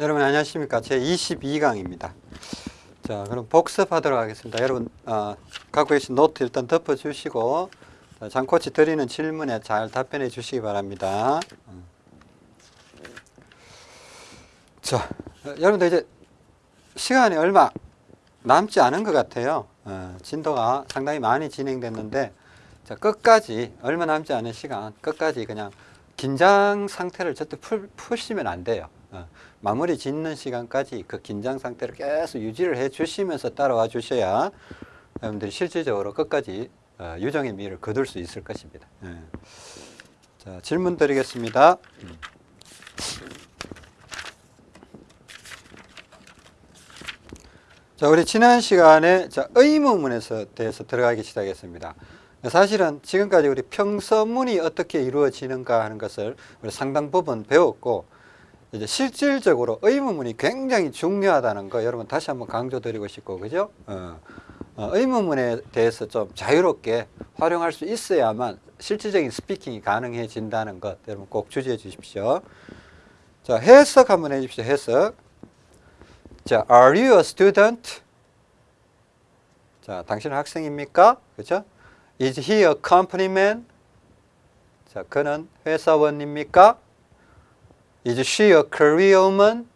여러분 안녕하십니까? 제 22강입니다. 자 그럼 복습하도록 하겠습니다. 여러분 어, 갖고 계신 노트 일단 덮어 주시고 장코치 드리는 질문에 잘 답변해 주시기 바랍니다. 음. 자 어, 여러분들 이제 시간이 얼마 남지 않은 것 같아요. 어, 진도가 상당히 많이 진행됐는데 자, 끝까지 얼마 남지 않은 시간 끝까지 그냥 긴장 상태를 절대 풀, 푸시면 안 돼요. 어, 마무리 짓는 시간까지 그 긴장 상태를 계속 유지를 해 주시면서 따라와 주셔야 여러분들이 실질적으로 끝까지 어, 유정의 미를 거둘 수 있을 것입니다 예. 자, 질문 드리겠습니다 자, 우리 지난 시간에 자, 의문문에서 대해서 들어가기 시작했습니다. 사실은 지금까지 우리 평서문이 어떻게 이루어지는가 하는 것을 우리 상당 부분 배웠고 이제 실질적으로 의문문이 굉장히 중요하다는 거 여러분 다시 한번 강조드리고 싶고 그죠? 어, 어, 의문문에 대해서 좀 자유롭게 활용할 수 있어야만 실질적인 스피킹이 가능해진다는 것 여러분 꼭 주지해 주십시오. 자 해석 한번 해주십시오. 해석. 자, are you a student? 자, 당신은 학생입니까? 그죠? Is he a company man? 자, 그는 회사원입니까? Is she a career woman?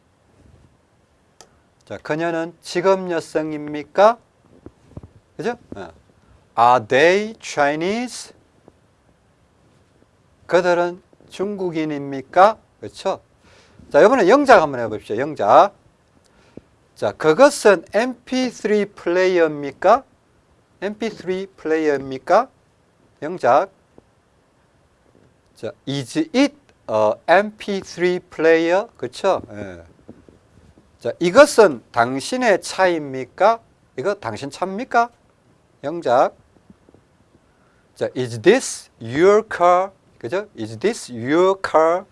자, 그녀는 직업 여성입니까? 그죠? 어. Are they Chinese? 그들은 중국인입니까? 그렇죠? 자, 이번에 영작 한번 해봅시다. 영작. 자, 그것은 mp3 플레이어입니까? mp3 플레이어입니까? 영작. 자, is it a mp3 플레이어? 그쵸? 예. 자, 이것은 당신의 차입니까? 이거 당신 차입니까? 영작. 자, is this your car? 그죠? Is this your car?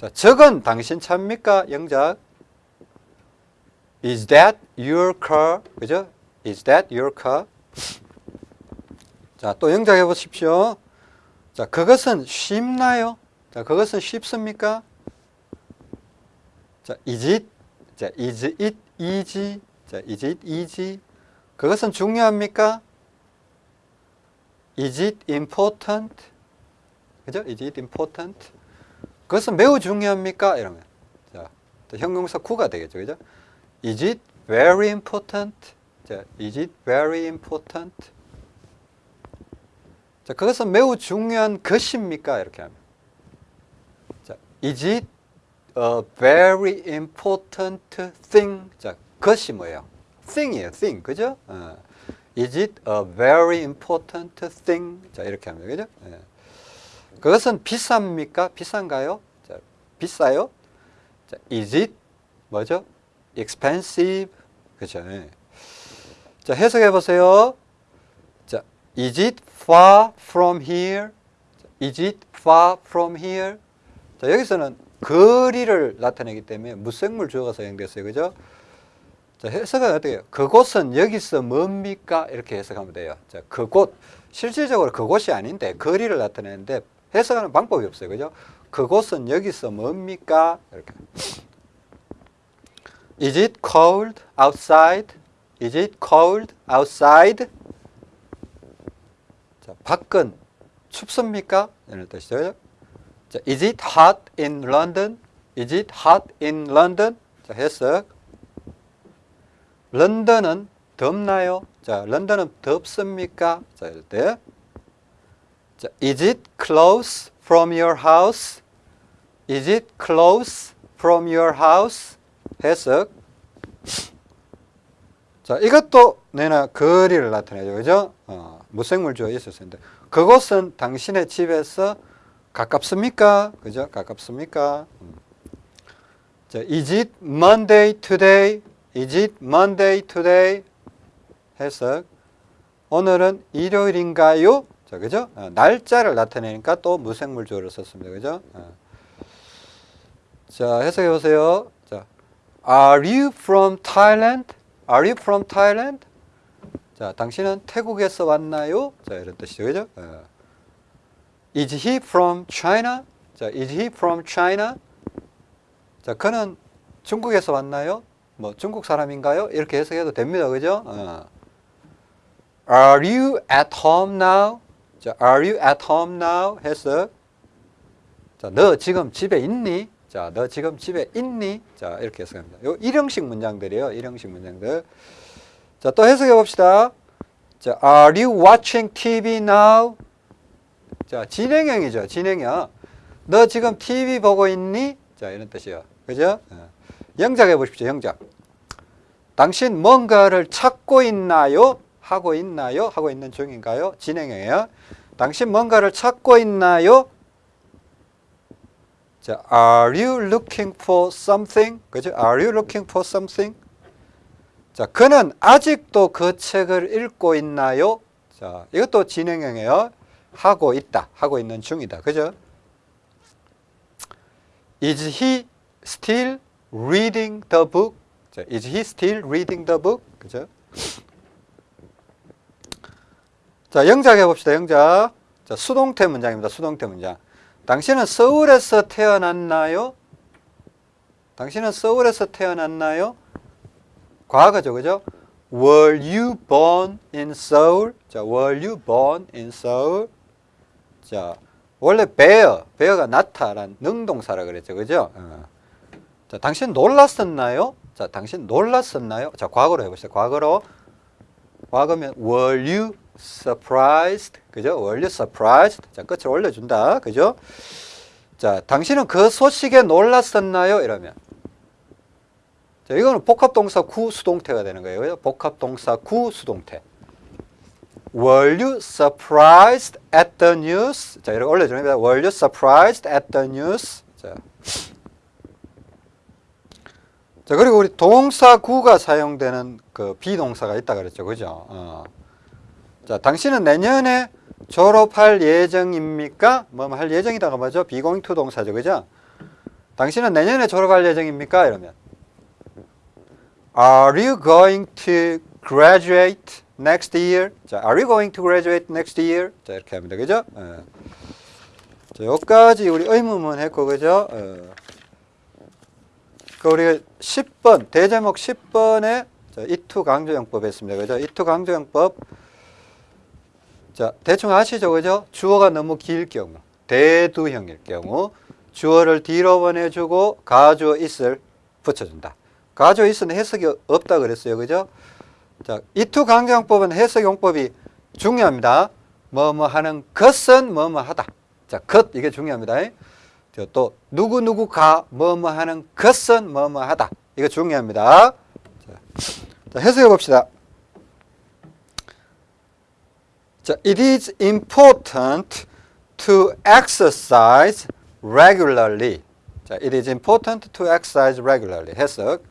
자, 저건 당신 차입니까? 영작. Is that your car? 그죠? Is that your car? 자, 또 영작해 보십시오. 자, 그것은 쉽나요? 자, 그것은 쉽습니까? 자, is it? 자, is it easy? 자, is it easy? 그것은 중요합니까? Is it important? 그죠? Is it important? 그것은 매우 중요합니까? 이러면. 자, 형용사 구가 되겠죠. 그죠? Is it very important? 자, is it very important? 자, 그것은 매우 중요한 것입니까? 이렇게 하면. 자, is it a very important thing? 자, 것이 뭐예요? thing이에요, thing. 그죠? 어. Is it a very important thing? 자, 이렇게 하면 그죠? 예. 그것은 비쌉니까? 비싼가요? 자, 비싸요? 자, is it 뭐죠? expensive. 그죠? 예. 자, 해석해 보세요. 자, is it far from here? is it far from here? 자, 여기서는 거리를 나타내기 때문에 무생물 주어가 사용됐어요. 그죠? 자, 해석은 어떻게 해요? 그곳은 여기서 뭡니까? 이렇게 해석하면 돼요. 자, 그곳. 실질적으로 그곳이 아닌데 거리를 나타내는데 해석하는 방법이 없어요. 그죠? 그곳은 여기서 뭡니까? 이렇게. Is it cold outside? Is it cold outside? 자, 밖은 춥습니까? 이런 뜻이죠. 자, is it hot in London? Is it hot in London? 자, 해석. 런던은 덥나요? 자, 런던은 덥습니까? 자, 이럴 때. 자, is it close from your house? Is it close from your house? 해석. 자, 이것도 내나 거리를 나타내죠. 그죠? 어, 무생물 주어 있었는데. 그곳은 당신의 집에서 가깝습니까? 그죠? 가깝습니까? 음. 자, is it Monday today? Is it Monday today? 해석. 오늘은 일요일인가요? 자, 그죠? 어, 날짜를 나타내니까 또 무생물 주어를 썼습니다. 그죠? 어. 자, 해석해 보세요. 자, Are you from Thailand? Are you from Thailand? 자, 당신은 태국에서 왔나요? 자, 이런 뜻이죠. 그죠? 어. Is he from China? 자, is he from China? 자, 그는 중국에서 왔나요? 뭐 중국 사람인가요? 이렇게 해석해도 됩니다. 그죠? 어. Are you at home now? 자, Are you at home now? 해석. 자, 너 지금 집에 있니? 자, 너 지금 집에 있니? 자, 이렇게 해석합니다. 요 일형식 문장들이에요. 일형식 문장들. 자, 또 해석해 봅시다. 자, Are you watching TV now? 자, 진행형이죠. 진행형. 너 지금 TV 보고 있니? 자, 이런 뜻이에요. 그죠? 어. 영작해 보십시오. 영작. 당신 뭔가를 찾고 있나요? 하고 있나요? 하고 있는 중인가요? 진행형이에요. 당신 뭔가를 찾고 있나요? 자, are you looking for something? 그죠? Are you looking for something? 자, 그는 아직도 그 책을 읽고 있나요? 자, 이것도 진행형이에요. 하고 있다. 하고 있는 중이다. 그죠? Is he still reading the book? 자, is he still reading the book? 그죠? 자, 영작 해봅시다. 영작. 자, 수동태 문장입니다. 수동태 문장. 당신은 서울에서 태어났나요? 당신은 서울에서 태어났나요? 과거죠. 그죠? Were you born in Seoul? 자, were you born in Seoul? 자, 원래 bear, bear가 나타란 능동사라 그랬죠. 그죠? 어. 자, 당신 놀랐었나요? 자, 당신 놀랐었나요? 자, 과거로 해보시죠. 과거로. 과거면 were you surprised? 그죠? Were you surprised? 자, 끝을 올려준다. 그죠? 자, 당신은 그 소식에 놀랐었나요? 이러면. 자, 이거는 복합동사 구 수동태가 되는 거예요. 복합동사 구 수동태. Were you surprised at the news? 자, 이렇게 올려주는 겁니다. Were you surprised at the news? 자. 자, 그리고 우리 동사 구가 사용되는 그 비동사가 있다 그랬죠. 그죠? 어. 자, 당신은 내년에 졸업할 예정입니까? 뭐 할 예정이다가 뭐죠? to 동사죠. 그죠? 당신은 내년에 졸업할 예정입니까? 이러면 Are you going to graduate next year? 자, Are you going to graduate next year? 자, 이렇게 합니다. 그죠? 어. 자, 여기까지 우리 의문문 했고, 그죠? 어. 그 우리 10번, 대제목 10번에 이투 강조용법 했습니다. 그죠? 이투 강조용법. 자, 대충 아시죠? 그죠? 주어가 너무 길 경우, 대두형일 경우, 주어를 뒤로 보내주고 가주어 있을 붙여준다. 가주어 있은 해석이 없다 그랬어요. 그죠? 자, 이투 강조용법은 해석 용법이 중요합니다. 뭐뭐 하는 것은 뭐뭐 하다. 자, 것 이게 중요합니다. 또 누구누구가 뭐뭐 하는 것은 뭐뭐 하다. 이거 중요합니다. 자, 해석해 봅시다. 자, it is important to exercise regularly. 자, it is important to exercise regularly. 해석.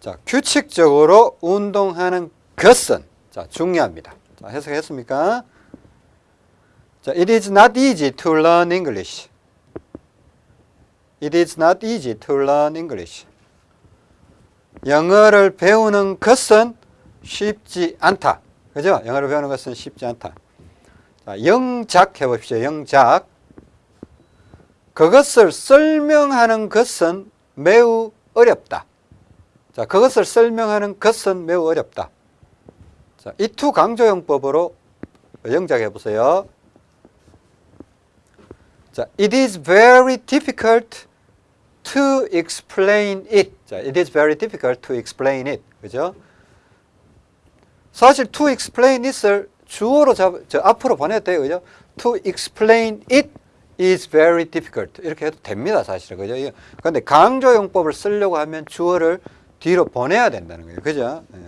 자, 규칙적으로 운동하는 것은 자, 중요합니다. 자, 해석했습니까? 자, it is not easy to learn English. It is not easy to learn English. 영어를 배우는 것은 쉽지 않다. 그죠? 영어를 배우는 것은 쉽지 않다. 자, 영작 해봅시다. 영작. 그것을 설명하는 것은 매우 어렵다. 자, 그것을 설명하는 것은 매우 어렵다. 자, 이투 강조용법으로 영작해 보세요. 자, it is very difficult to explain it. 자, it is very difficult to explain it. 그죠? 사실 to explain it을 주어로 잡, 저 앞으로 돼요. 그죠? to explain it is very difficult. 이렇게 해도 됩니다. 사실은. 그죠? 그런데 강조용법을 쓰려고 하면 주어를 뒤로 보내야 된다는 거예요. 그죠? 네.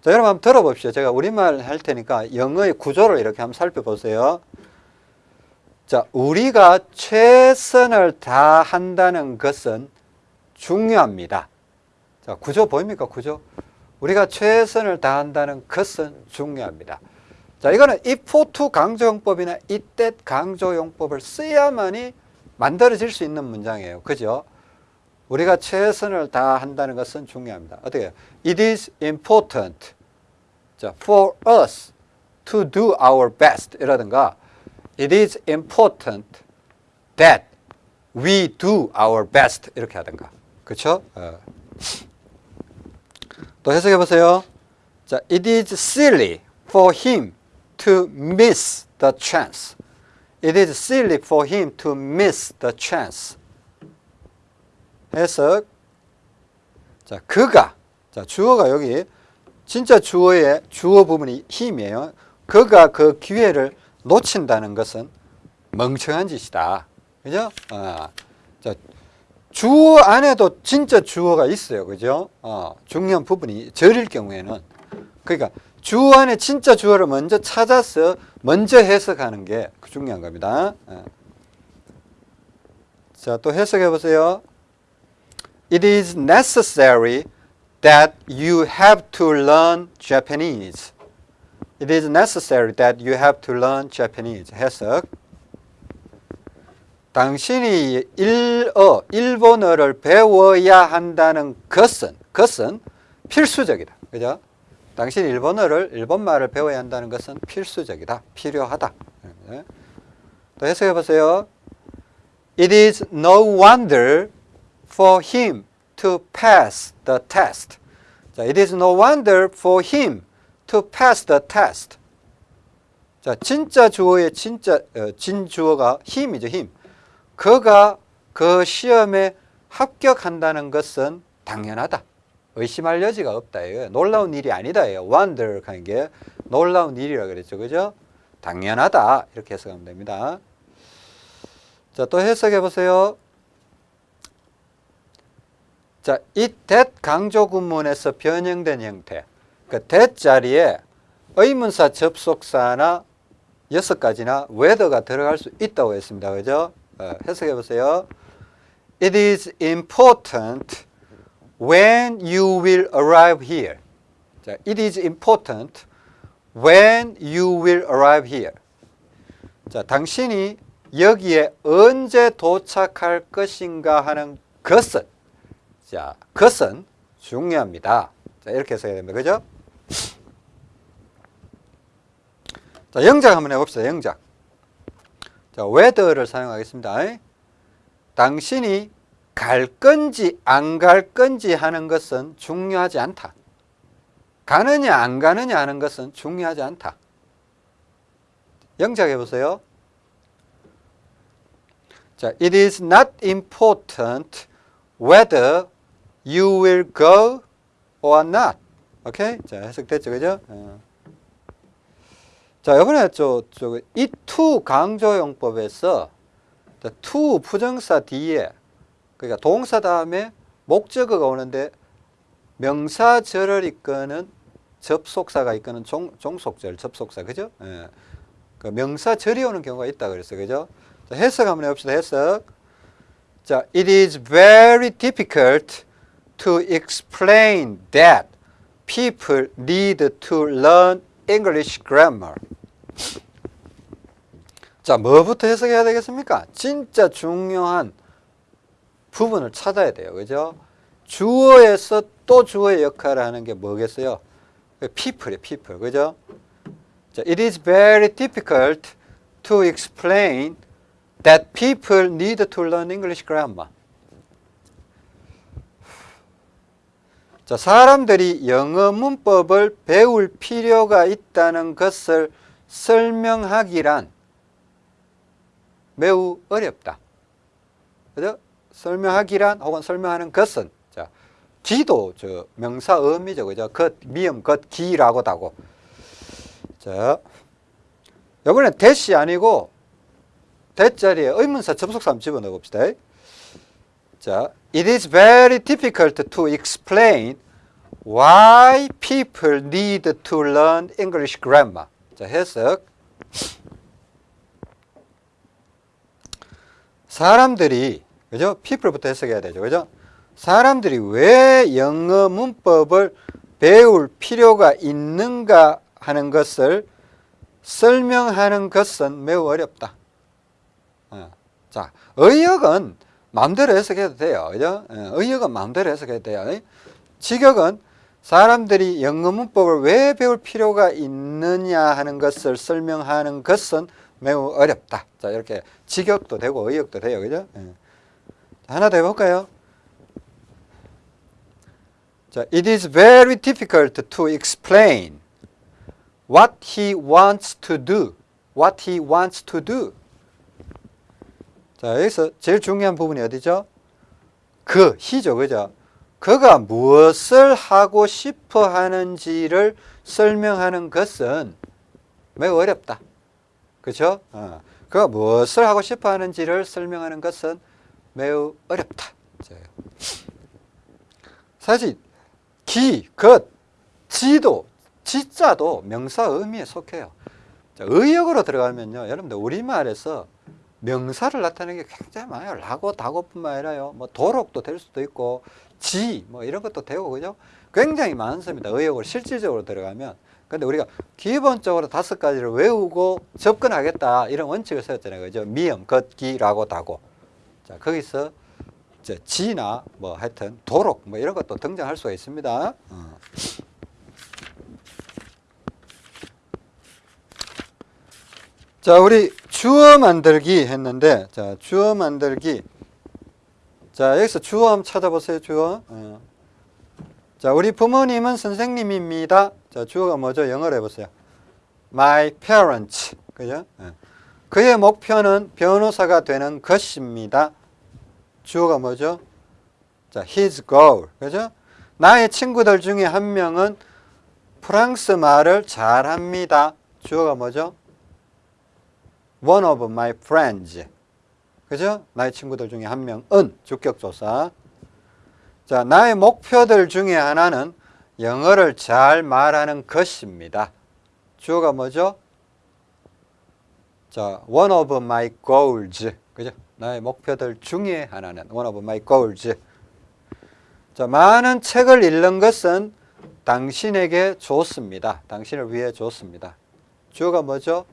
자, 여러분 한번 들어봅시다. 제가 우리말 할 테니까 영어의 구조를 이렇게 한번 살펴보세요. 자, 우리가 최선을 다한다는 것은 중요합니다. 자, 구조 보입니까? 구조. 우리가 최선을 다한다는 것은 중요합니다. 자, 이거는 if to 강조용법이나 이때 강조용법을 써야만이 만들어질 수 있는 문장이에요. 그죠? 우리가 최선을 다한다는 것은 중요합니다. 어떻게 해요? It is important 자, for us to do our best 이라든가 It is important that we do our best 이렇게 하든가. 그렇죠? 어. 또 해석해 보세요. 자, it is silly for him to miss the chance. It is silly for him to miss the chance. 해석. 자, 그가. 자, 주어가 여기 진짜 주어의 주어 부분이 힘이에요. 그가 그 기회를 놓친다는 것은 멍청한 짓이다. 그죠? 어. 자, 주어 안에도 진짜 주어가 있어요. 그죠? 어, 중요한 부분이 절일 경우에는 그러니까 주어 안에 진짜 주어를 먼저 찾아서 먼저 해석하는 게 중요한 겁니다. 어. 자, 또 해석해 보세요. It is necessary that you have to learn Japanese. It is necessary that you have to learn Japanese. 해석. 당신이 일어, 일본어를 배워야 한다는 것은, 것은 필수적이다. 그죠? 당신이 일본어를, 일본말을 배워야 한다는 것은 필수적이다. 필요하다. 네. 또 해석해 보세요. It is no wonder for him to pass the test. 자, it is no wonder for him to pass the test. 자, 진짜 주어의 진짜 어, 진 주어가 힘이죠, 힘. 그가 그 시험에 합격한다는 것은 당연하다. 의심할 여지가 없다. 이거 놀라운 일이 아니다. 이거 wonder 하는 게 놀라운 일이라 그랬죠. 그죠? 당연하다. 이렇게 해석하면 됩니다. 자, 또 해석해 보세요. 자, 이 that 강조 구문에서 변형된 형태. 그 that 자리에 의문사 접속사나 여섯 가지나 whether가 들어갈 수 있다고 했습니다. 그죠? 어, 해석해 보세요. It is important when you will arrive here. 자, it is important when you will arrive here. 자, 당신이 여기에 언제 도착할 것인가 하는 것은 자, 것은 중요합니다. 자, 이렇게 해석해야 됩니다. 그죠? 자, 영작 한번 해봅시다. 영작. 자, whether를 사용하겠습니다. 당신이 갈 건지 안 갈 건지 하는 것은 중요하지 않다. 가느냐 안 가느냐 하는 것은 중요하지 않다. 영작해 보세요. 자, it is not important whether you will go or not. 오케이? 자, 해석됐죠, 그죠? 어. 자, 이번에 저, 저, 이 to 강조용법에서 to 부정사 뒤에 그러니까 동사 다음에 목적어가 오는데 명사절을 이끄는 접속사가 이끄는 종, 종속절, 접속사, 그죠? 예. 그 명사절이 오는 경우가 있다 그랬어요, 그죠? 자, 해석 한번 해봅시다, 해석. 자, it is very difficult to explain that people need to learn English grammar. 자, 뭐부터 해석해야 되겠습니까? 진짜 중요한 부분을 찾아야 돼요. 그죠? 주어에서 또 주어의 역할을 하는 게 뭐겠어요? people이에요, people. 그죠? 자, it is very difficult to explain that people need to learn English grammar. 자, 사람들이 영어 문법을 배울 필요가 있다는 것을 설명하기란 매우 어렵다. 그죠? 설명하기란 혹은 설명하는 것은 자, 기도 저 명사 어미죠. 그죠? 것, 미음, 것, 기라고도 하고. 자, 이번엔 대시 아니고 대자리에 의문사 접속사 한번 집어넣어 봅시다. 자, it is very difficult to explain why people need to learn English grammar. 자, 해석. 사람들이 그죠? people부터 해석해야 되죠. 그죠? 사람들이 왜 영어 문법을 배울 필요가 있는가 하는 것을 설명하는 것은 매우 어렵다. 어. 자, 의역은 마음대로 해석해도 돼요. 그죠? 어, 의역은 마음대로 해석해도 돼요. 직역은 사람들이 영어 문법을 왜 배울 필요가 있느냐 하는 것을 설명하는 것은 매우 어렵다. 자, 이렇게 직역도 되고 의역도 돼요. 그죠? 예. 하나 더 해볼까요? 자, it is very difficult to explain what he wants to do. What he wants to do. 자, 여기서 제일 중요한 부분이 어디죠? 그, he죠, 그죠? 그가 무엇을 하고 싶어 하는지를 설명하는 것은 매우 어렵다. 그죠? 어. 그가 무엇을 하고 싶어 하는지를 설명하는 것은 매우 어렵다. 자, 사실 기, 것, 지도, 지자도 명사 의미에 속해요. 자, 의역으로 들어가면요. 여러분들 우리말에서 명사를 나타내는 게 굉장히 많아요. 라고, 다고뿐만 아니라요. 뭐 도록도 될 수도 있고 지, 뭐 이런 것도 되고 그죠? 굉장히 많습니다. 의역으로 실질적으로 들어가면. 근데 우리가 기본적으로 다섯 가지를 외우고 접근하겠다 이런 원칙을 세웠잖아요. 그죠? 미음, 것, 기, 라고, 다고. 자, 거기서 지나 뭐 하여튼 도록 뭐 이런 것도 등장할 수가 있습니다. 어. 자, 우리 주어 만들기 했는데, 자, 주어 만들기. 자, 여기서 주어 한번 찾아보세요, 주어. 어. 자, 우리 부모님은 선생님입니다. 자, 주어가 뭐죠? 영어로 해보세요. My parents. 그죠? 예. 그의 목표는 변호사가 되는 것입니다. 주어가 뭐죠? 자, his goal. 그죠? 나의 친구들 중에 한 명은 프랑스 말을 잘합니다. 주어가 뭐죠? One of my friends. 그죠? 나의 친구들 중에 한 명은 주격조사. 자, 나의 목표들 중에 하나는 영어를 잘 말하는 것입니다. 주어가 뭐죠? 자, one of my goals. 그죠? 나의 목표들 중에 하나는 one of my goals. 자, 많은 책을 읽는 것은 당신에게 좋습니다. 당신을 위해 좋습니다. 주어가 뭐죠?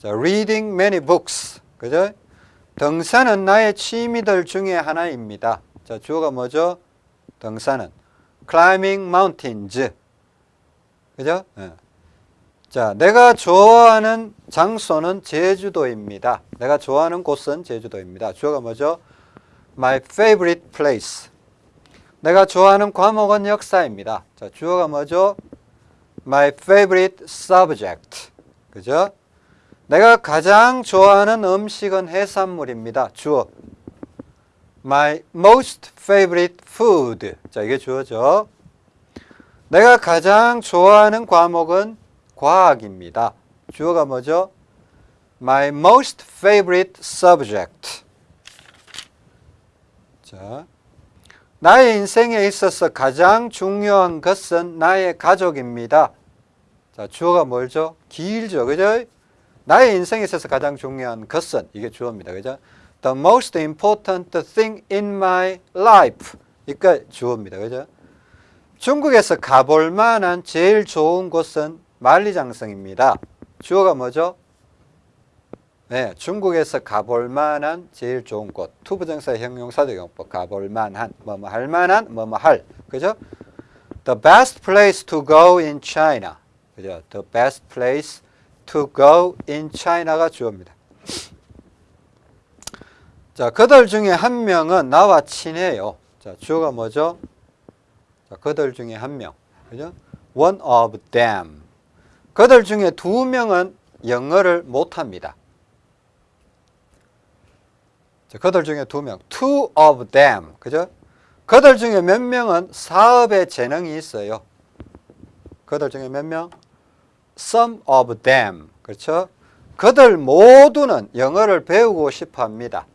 자, reading many books. 그죠? 등산은 나의 취미들 중에 하나입니다. 자, 주어가 뭐죠? 등산은 climbing mountains. 그죠? 예. 자, 내가 좋아하는 장소는 제주도입니다. 내가 좋아하는 곳은 제주도입니다. 주어가 뭐죠? My favorite place. 내가 좋아하는 과목은 역사입니다. 자, 주어가 뭐죠? My favorite subject. 그죠? 내가 가장 좋아하는 음식은 해산물입니다. 주어. My most favorite food. 자, 이게 주어죠. 내가 가장 좋아하는 과목은 과학입니다. 주어가 뭐죠? My most favorite subject. 자, 나의 인생에 있어서 가장 중요한 것은 나의 가족입니다. 자, 주어가 뭐죠? 길죠. 그죠? 나의 인생에 있어서 가장 중요한 것은 이게 주어입니다. 그죠? The most important thing in my life. 그러니까 주어입니다. 그죠? 중국에서 가볼 만한 제일 좋은 곳은 만리장성입니다. 주어가 뭐죠? 네, 중국에서 가볼 만한 제일 좋은 곳. to부정사 형용사적 용법 가볼 만한 뭐뭐 할 만한 뭐뭐 할. 그죠? The best place to go in China. 그죠? The best place to go in China가 주어입니다. 자, 그들 중에 한 명은 나와 친해요. 자, 주어가 뭐죠? 자, 그들 중에 한 명. 그죠? One of them. 그들 중에 두 명은 영어를 못합니다. 자, 그들 중에 두 명. Two of them. 그죠? 그들 중에 몇 명은 사업에 재능이 있어요. 그들 중에 몇 명? Some of them. 그렇죠? 그들 모두는 영어를 배우고 싶어 합니다.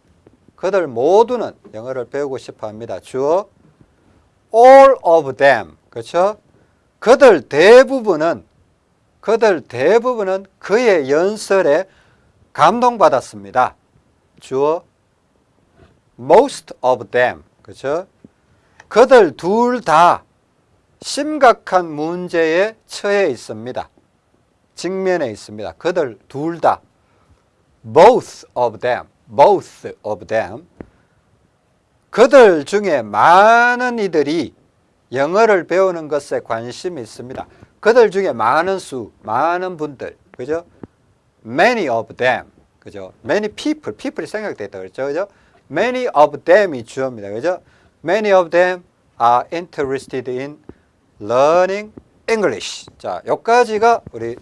그들 모두는 영어를 배우고 싶어 합니다. 주어 all of them. 그렇죠? 그들 대부분은 그들 대부분은 그의 연설에 감동받았습니다. 주어 most of them. 그렇죠? 그들 둘 다 심각한 문제에 처해 있습니다. 직면해 있습니다. 그들 둘 다 both of them. both of them. 그들 중에 많은 이들이 영어를 배우는 것에 관심이 있습니다. 그들 중에 많은 수, 많은 분들, 그죠? Many of them, 그죠? Many people, people이 생각됐다 그랬죠, 그죠? many of them이 주어입니다. 그죠? Many of them are interested in learning English. 자, 여기까지가 우리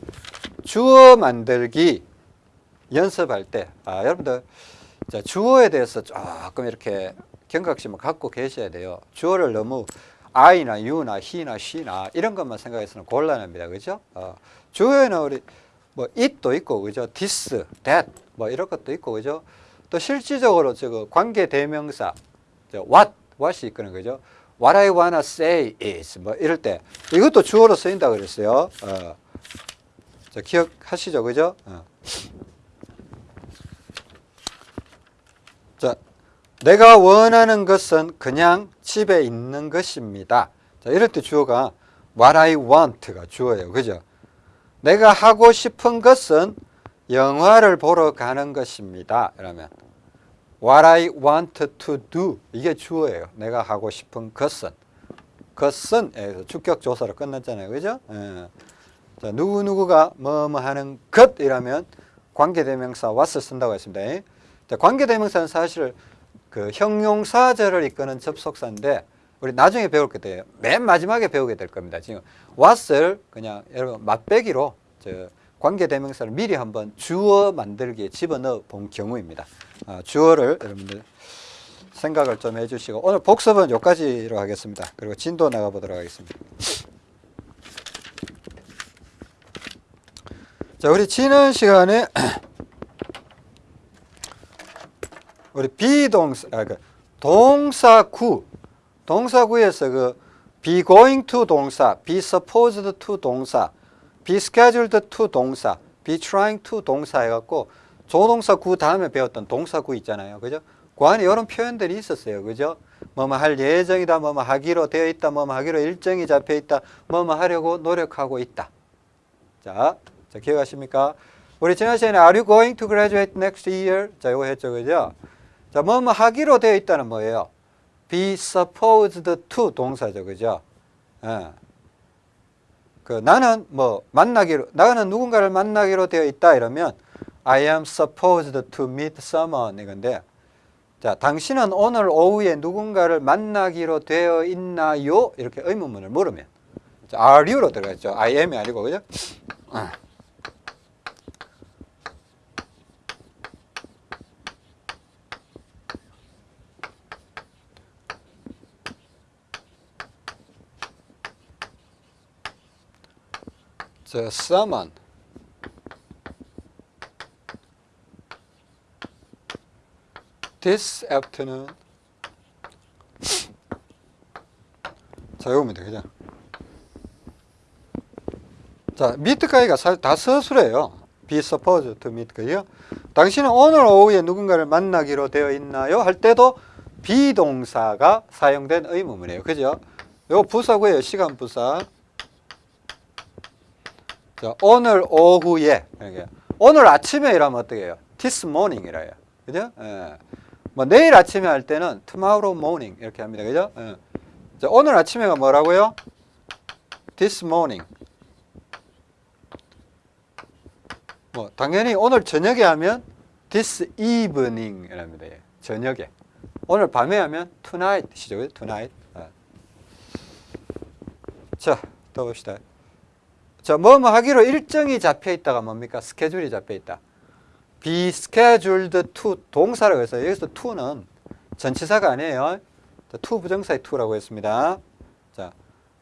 주어 만들기 연습할 때, 아, 여러분들, 자, 주어에 대해서 조금 이렇게 경각심을 갖고 계셔야 돼요. 주어를 너무 I나 U나 He나 She나 이런 것만 생각해서는 곤란합니다. 그죠? 어, 주어에는 우리 뭐 it도 있고, 그죠? this, that, 뭐 이런 것도 있고, 그죠? 또 실질적으로 관계 대명사, 저 what, what이 있거든, 그죠? What I wanna say is 뭐 이럴 때 이것도 주어로 쓰인다 그랬어요. 어. 자, 기억하시죠, 그죠? 어. 자, 내가 원하는 것은 그냥 집에 있는 것입니다. 자, 이럴 때 주어가 what I want가 주어예요. 그죠? 내가 하고 싶은 것은 영화를 보러 가는 것입니다. 이러면 what I want to do 이게 주어예요. 내가 하고 싶은 것은 것은 에서 주격 조사로 끝났잖아요. 그죠? 예. 자, 누구누구가 뭐뭐 하는 것 이라면 관계대명사 what을 쓴다고 했습니다. 자, 관계대명사는 사실 그 형용사절을 이끄는 접속사인데 우리 나중에 배울 게 돼요. 맨 마지막에 배우게 될 겁니다. 지금 what을 그냥 여러분 맛배기로 저 관계대명사를 미리 한번 주어 만들기에 집어넣어 본 경우입니다. 아, 주어를 여러분들 생각을 좀 해주시고 오늘 복습은 여기까지로 하겠습니다. 그리고 진도 나가보도록 하겠습니다. 자, 우리 지난 시간에 우리 비동사, 아, 그 동사구, 동사구에서 그 be going to 동사, be supposed to 동사, be scheduled to 동사, be trying to 동사 해갖고 조동사 구 다음에 배웠던 동사 구 있잖아요. 그죠? 그 안에 이런 표현들이 있었어요. 그죠? 뭐뭐 할 예정이다, 뭐뭐 하기로 되어 있다, 뭐뭐 하기로 일정이 잡혀 있다, 뭐뭐 하려고 노력하고 있다. 자, 자 기억하십니까? 우리 지난 시간에 Are you going to graduate next year? 자, 이거 했죠. 그죠? 자, 뭐뭐 하기로 되어 있다는 뭐예요? be supposed to 동사죠. 그죠? 예. 그 나는 뭐 만나기로 나는 누군가를 만나기로 되어 있다 이러면 I am supposed to meet someone 이건데 자 당신은 오늘 오후에 누군가를 만나기로 되어 있나요? 이렇게 의문문을 물으면 자, are you로 들어갔죠. I am이 아니고 그죠? 어. 자, someone this afternoon 자, 이겁니다. 그죠? 자, 사실 다 서술해요. be supposed to meet 거요. 당신은 오늘 오후에 누군가를 만나기로 되어 있나요? 할 때도 비동사가 사용된 의문문이에요. 그죠? 요 부사고요. 시간 부사. 자, 오늘 오후에 이렇게. 오늘 아침에 이라면 어떻게 해요? this morning 이라요. 그죠? 예. 뭐 내일 아침에 할 때는 tomorrow morning 이렇게 합니다. 그죠? 예. 자, 오늘 아침에가 뭐라고요? this morning. 뭐 당연히 오늘 저녁에 하면 this evening 이랍니다. 예. 저녁에. 오늘 밤에 하면 tonight이죠. tonight. 아. 자, 또 봅시다. 자, 뭐뭐 하기로 일정이 잡혀 있다가 뭡니까? 스케줄이 잡혀 있다. Be scheduled to 동사라고 해서 여기서 to는 전치사가 아니에요. 자, to 부정사의 to라고 했습니다. 자,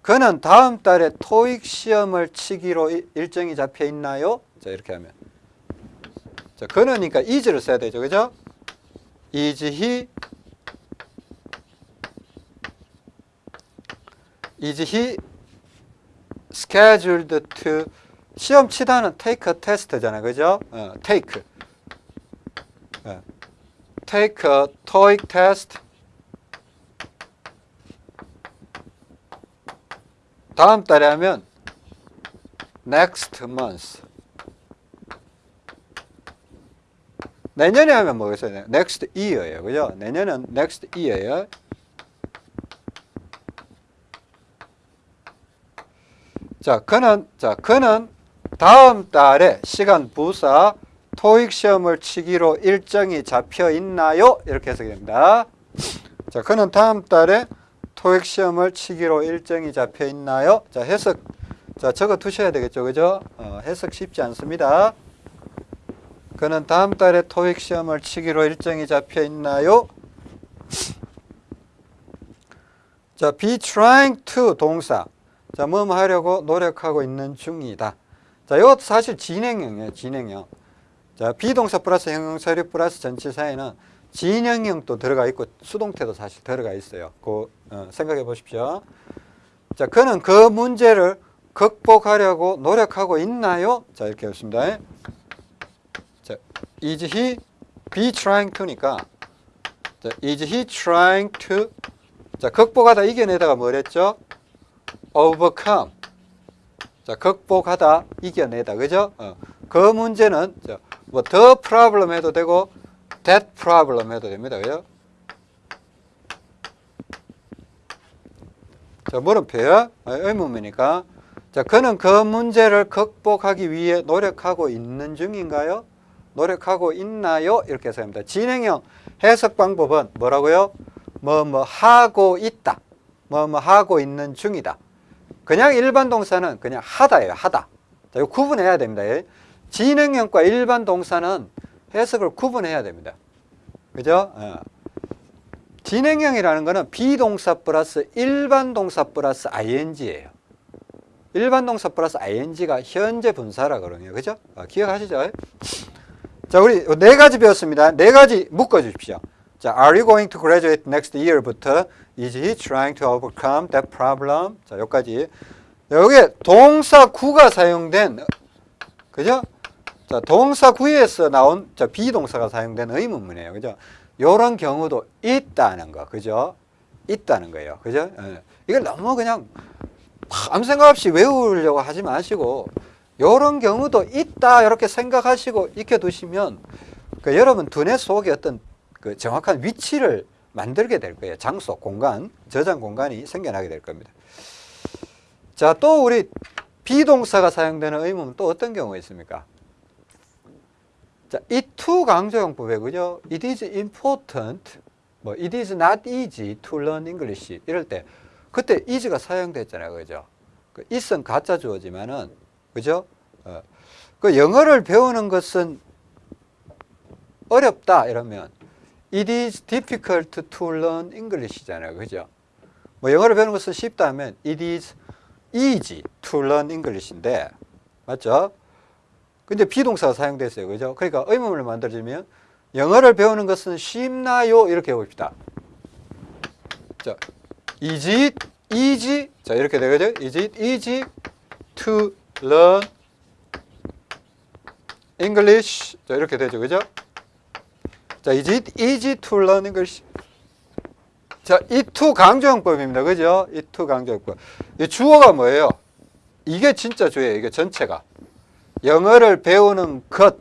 그는 다음 달에 토익 시험을 치기로 이- 일정이 잡혀 있나요? 자, 이렇게 하면. 자, 그는니까 is를 써야 되죠. 그죠? is he is he scheduled to 시험 치다는 take a test잖아요. 그죠? 어, take. 어, take a TOEIC test. 다음 달에 하면 next month. 내년에 하면 뭐겠어요? next year예요. 그죠? 내년은 next year예요. 자, 그는 자, 그는 다음 달에 시간 부사 토익 시험을 치기로 일정이 잡혀 있나요? 이렇게 해석이 됩니다. 자, 그는 다음 달에 토익 시험을 치기로 일정이 잡혀 있나요? 자, 해석. 자, 적어 두셔야 되겠죠. 그죠? 어, 해석 쉽지 않습니다. 그는 다음 달에 토익 시험을 치기로 일정이 잡혀 있나요? 자, be trying to 동사. 자, 뭐 하려고 노력하고 있는 중이다. 자, 이것도 사실 진행형이에요. 진행형. 자, 비동사 플러스 형용사류 플러스 전치사에는 진행형도 들어가 있고 수동태도 사실 들어가 있어요. 그 어, 생각해 보십시오. 자, 그는 그 문제를 극복하려고 노력하고 있나요? 자, 이렇게 했습니다. 자, is he be trying to니까 자, is he trying to 자, 극복하다 이겨내다가 뭐랬죠? overcome. 자, 극복하다 이겨내다. 그죠? 어. 그 문제는 자, 뭐 the problem 해도 되고 that problem 해도 됩니다. 그죠? 자, 물음표요. 아, 의문문이니까. 자, 그는 그 문제를 극복하기 위해 노력하고 있는 중인가요? 노력하고 있나요? 이렇게 해서 합니다. 진행형 해석 방법은 뭐라고요? 뭐, 뭐, 하고 있다. 뭐, 뭐, 하고 있는 중이다. 그냥 일반 동사는 그냥 하다예요. 하다. 자, 이거 구분해야 됩니다. 예. 진행형과 일반 동사는 해석을 구분해야 됩니다. 그죠? 어. 진행형이라는 거는 비동사 플러스 일반 동사 플러스 ing예요. 일반 동사 플러스 ing가 현재 분사라 그러네요. 그죠? 어, 기억하시죠? 자, 우리 네 가지 배웠습니다. 네 가지 묶어 주십시오. 자, are you going to graduate next year부터 is he trying to overcome that problem? 자, 여기까지. 여기에 동사 구가 사용된 그죠? 자, 동사 구에서 나온 자, 비동사가 사용된 의문문이에요. 그죠? 요런 경우도 있다는 거. 그죠? 있다는 거예요. 그죠? 예. 이걸 너무 그냥 아무 생각 없이 외우려고 하지 마시고 요런 경우도 있다 이렇게 생각하시고 익혀두시면 그 여러분 두뇌 속에 어떤 그 정확한 위치를 만들게 될 거예요. 장소, 공간, 저장 공간이 생겨나게 될 겁니다. 자, 또 우리 비동사가 사용되는 의문은 또 어떤 경우가 있습니까? 자, it to 강조용법에 그죠? It is important, 뭐 it is not easy to learn English 이럴 때 그때 is가 사용됐잖아요, 그죠? 그 it은 가짜 주어지만은 그죠? 어, 그 영어를 배우는 것은 어렵다 이러면 it is difficult to learn English잖아요, 그죠? 뭐 영어를 배우는 것은 쉽다 하면 it is easy to learn English인데 맞죠? 근데 비동사가 사용됐어요. 그죠? 그러니까 의문을 만들어주면 영어를 배우는 것은 쉽나요? 이렇게 해봅시다. 자, is it easy? 자, 이렇게 되겠죠? Is it easy to learn English? 자, 이렇게 되죠. 그죠? 자, is it easy to learn English? 자, 이 to 강조형법입니다. 그죠? 이 to 강조형법. 이 주어가 뭐예요? 이게 진짜 주어예요. 이게 전체가. 영어를 배우는 것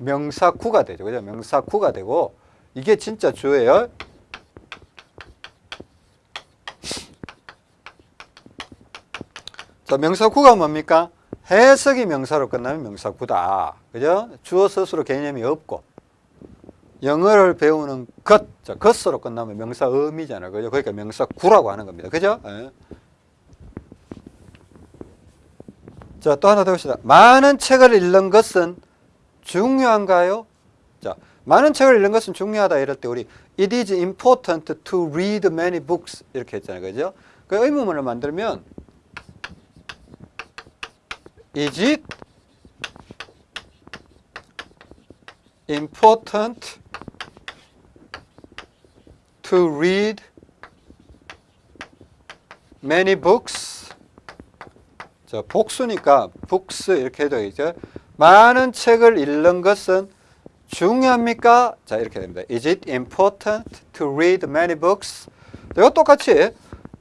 명사구가 되죠. 그죠? 명사구가 되고 이게 진짜 주어예요. 자, 명사구가 뭡니까? 해석이 명사로 끝나면 명사구다. 그죠? 주어 스스로 개념이 없고 영어를 배우는 것, 자, 것으로 끝나면 명사 음이잖아요. 그죠? 그러니까 명사구라고 하는 겁니다. 그죠? 예. 자, 또 하나 더 봅시다. 많은 책을 읽는 것은 중요한가요? 자, 많은 책을 읽는 것은 중요하다 이럴 때 우리 it is important to read many books 이렇게 했잖아요. 그죠? 그 의문문을 만들면 is it important to read many books 자, 복수니까 books 이렇게 해도 되죠. 많은 책을 읽는 것은 중요합니까? 자, 이렇게 됩니다. Is it important to read many books? 이거 똑같이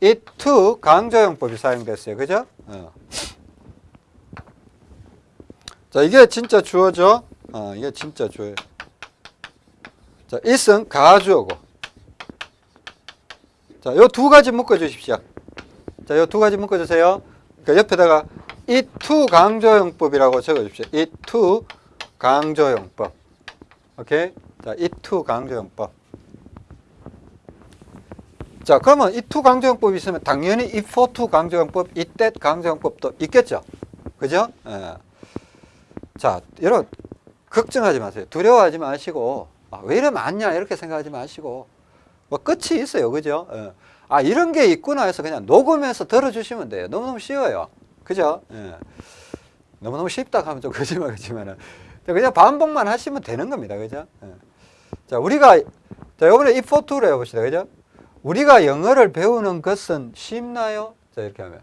it to 강조형법이 사용됐어요. 그죠? 어. 자, 이게 진짜 주어죠? 어, 이게 진짜 주어요. 자, it은 가주어고. 자, 요 두 가지 묶어 주십시오. 자, 요 두 가지 묶어 주세요. 그러니까 옆에다가 it to 강조용법이라고 적어 주십시오. it to 강조용법. 오케이? 자, it to 강조용법. 자, 그러면 it to 강조용법이 있으면 당연히 it for to 강조용법, it that 강조용법도 있겠죠. 그죠? 예. 자, 여러분 걱정하지 마세요. 두려워하지 마시고 아, 왜 이래 많냐 이렇게 생각하지 마시고 뭐 끝이 있어요. 그죠? 예. 아, 이런 게 있구나 해서 그냥 녹음해서 들어주시면 돼요. 너무너무 쉬워요. 그죠? 예. 너무너무 쉽다 하면 좀 거짓말이지만은 그냥 반복만 하시면 되는 겁니다. 그죠? 예. 자, 우리가 자, 이번에 if to를 해봅시다. 그죠? 우리가 영어를 배우는 것은 쉽나요? 자, 이렇게 하면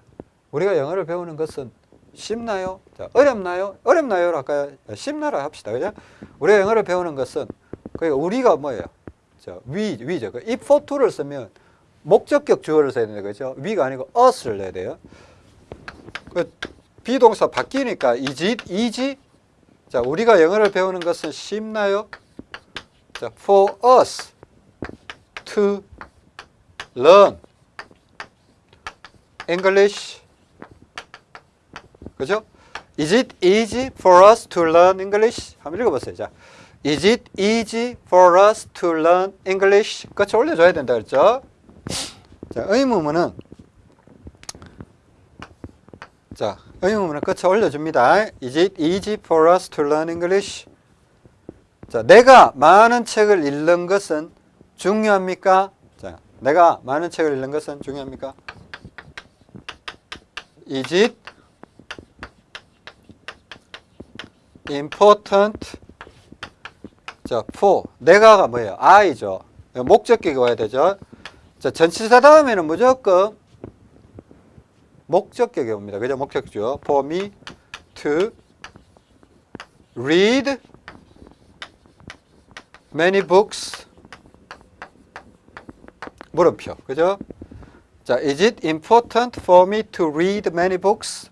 우리가 영어를 배우는 것은 쉽나요? 자, 어렵나요? 어렵나요? 할까요? 쉽나라 합시다. 그죠? 우리가 영어를 배우는 것은 그러니까 우리가 뭐예요? 자, 위, 위죠. 그 if to를 쓰면 목적격 주어를 써야 되는 거죠. 위가 아니고 us를 내야 돼요. 그 비동사 바뀌니까 is it easy? 자, 우리가 영어를 배우는 것은 쉽나요? 자, for us to learn English. 그죠? Is it easy for us to learn English? 한번 읽어보세요. 자, Is it easy for us to learn English? 끝에 올려줘야 된다 그랬죠? 자, 의문문은 자, 의문문은 끝에 올려줍니다. Is it easy for us to learn English? 자, 내가 많은 책을 읽는 것은 중요합니까? 자, 내가 많은 책을 읽는 것은 중요합니까? Is it important? 자, for 내가가 뭐예요? I죠. 목적격이 와야 되죠. 자, 전치사 다음에는 무조건 목적격이 옵니다. 그죠? 목적죠. For me to read many books. 물음표. 그죠? 자, is it important for me to read many books?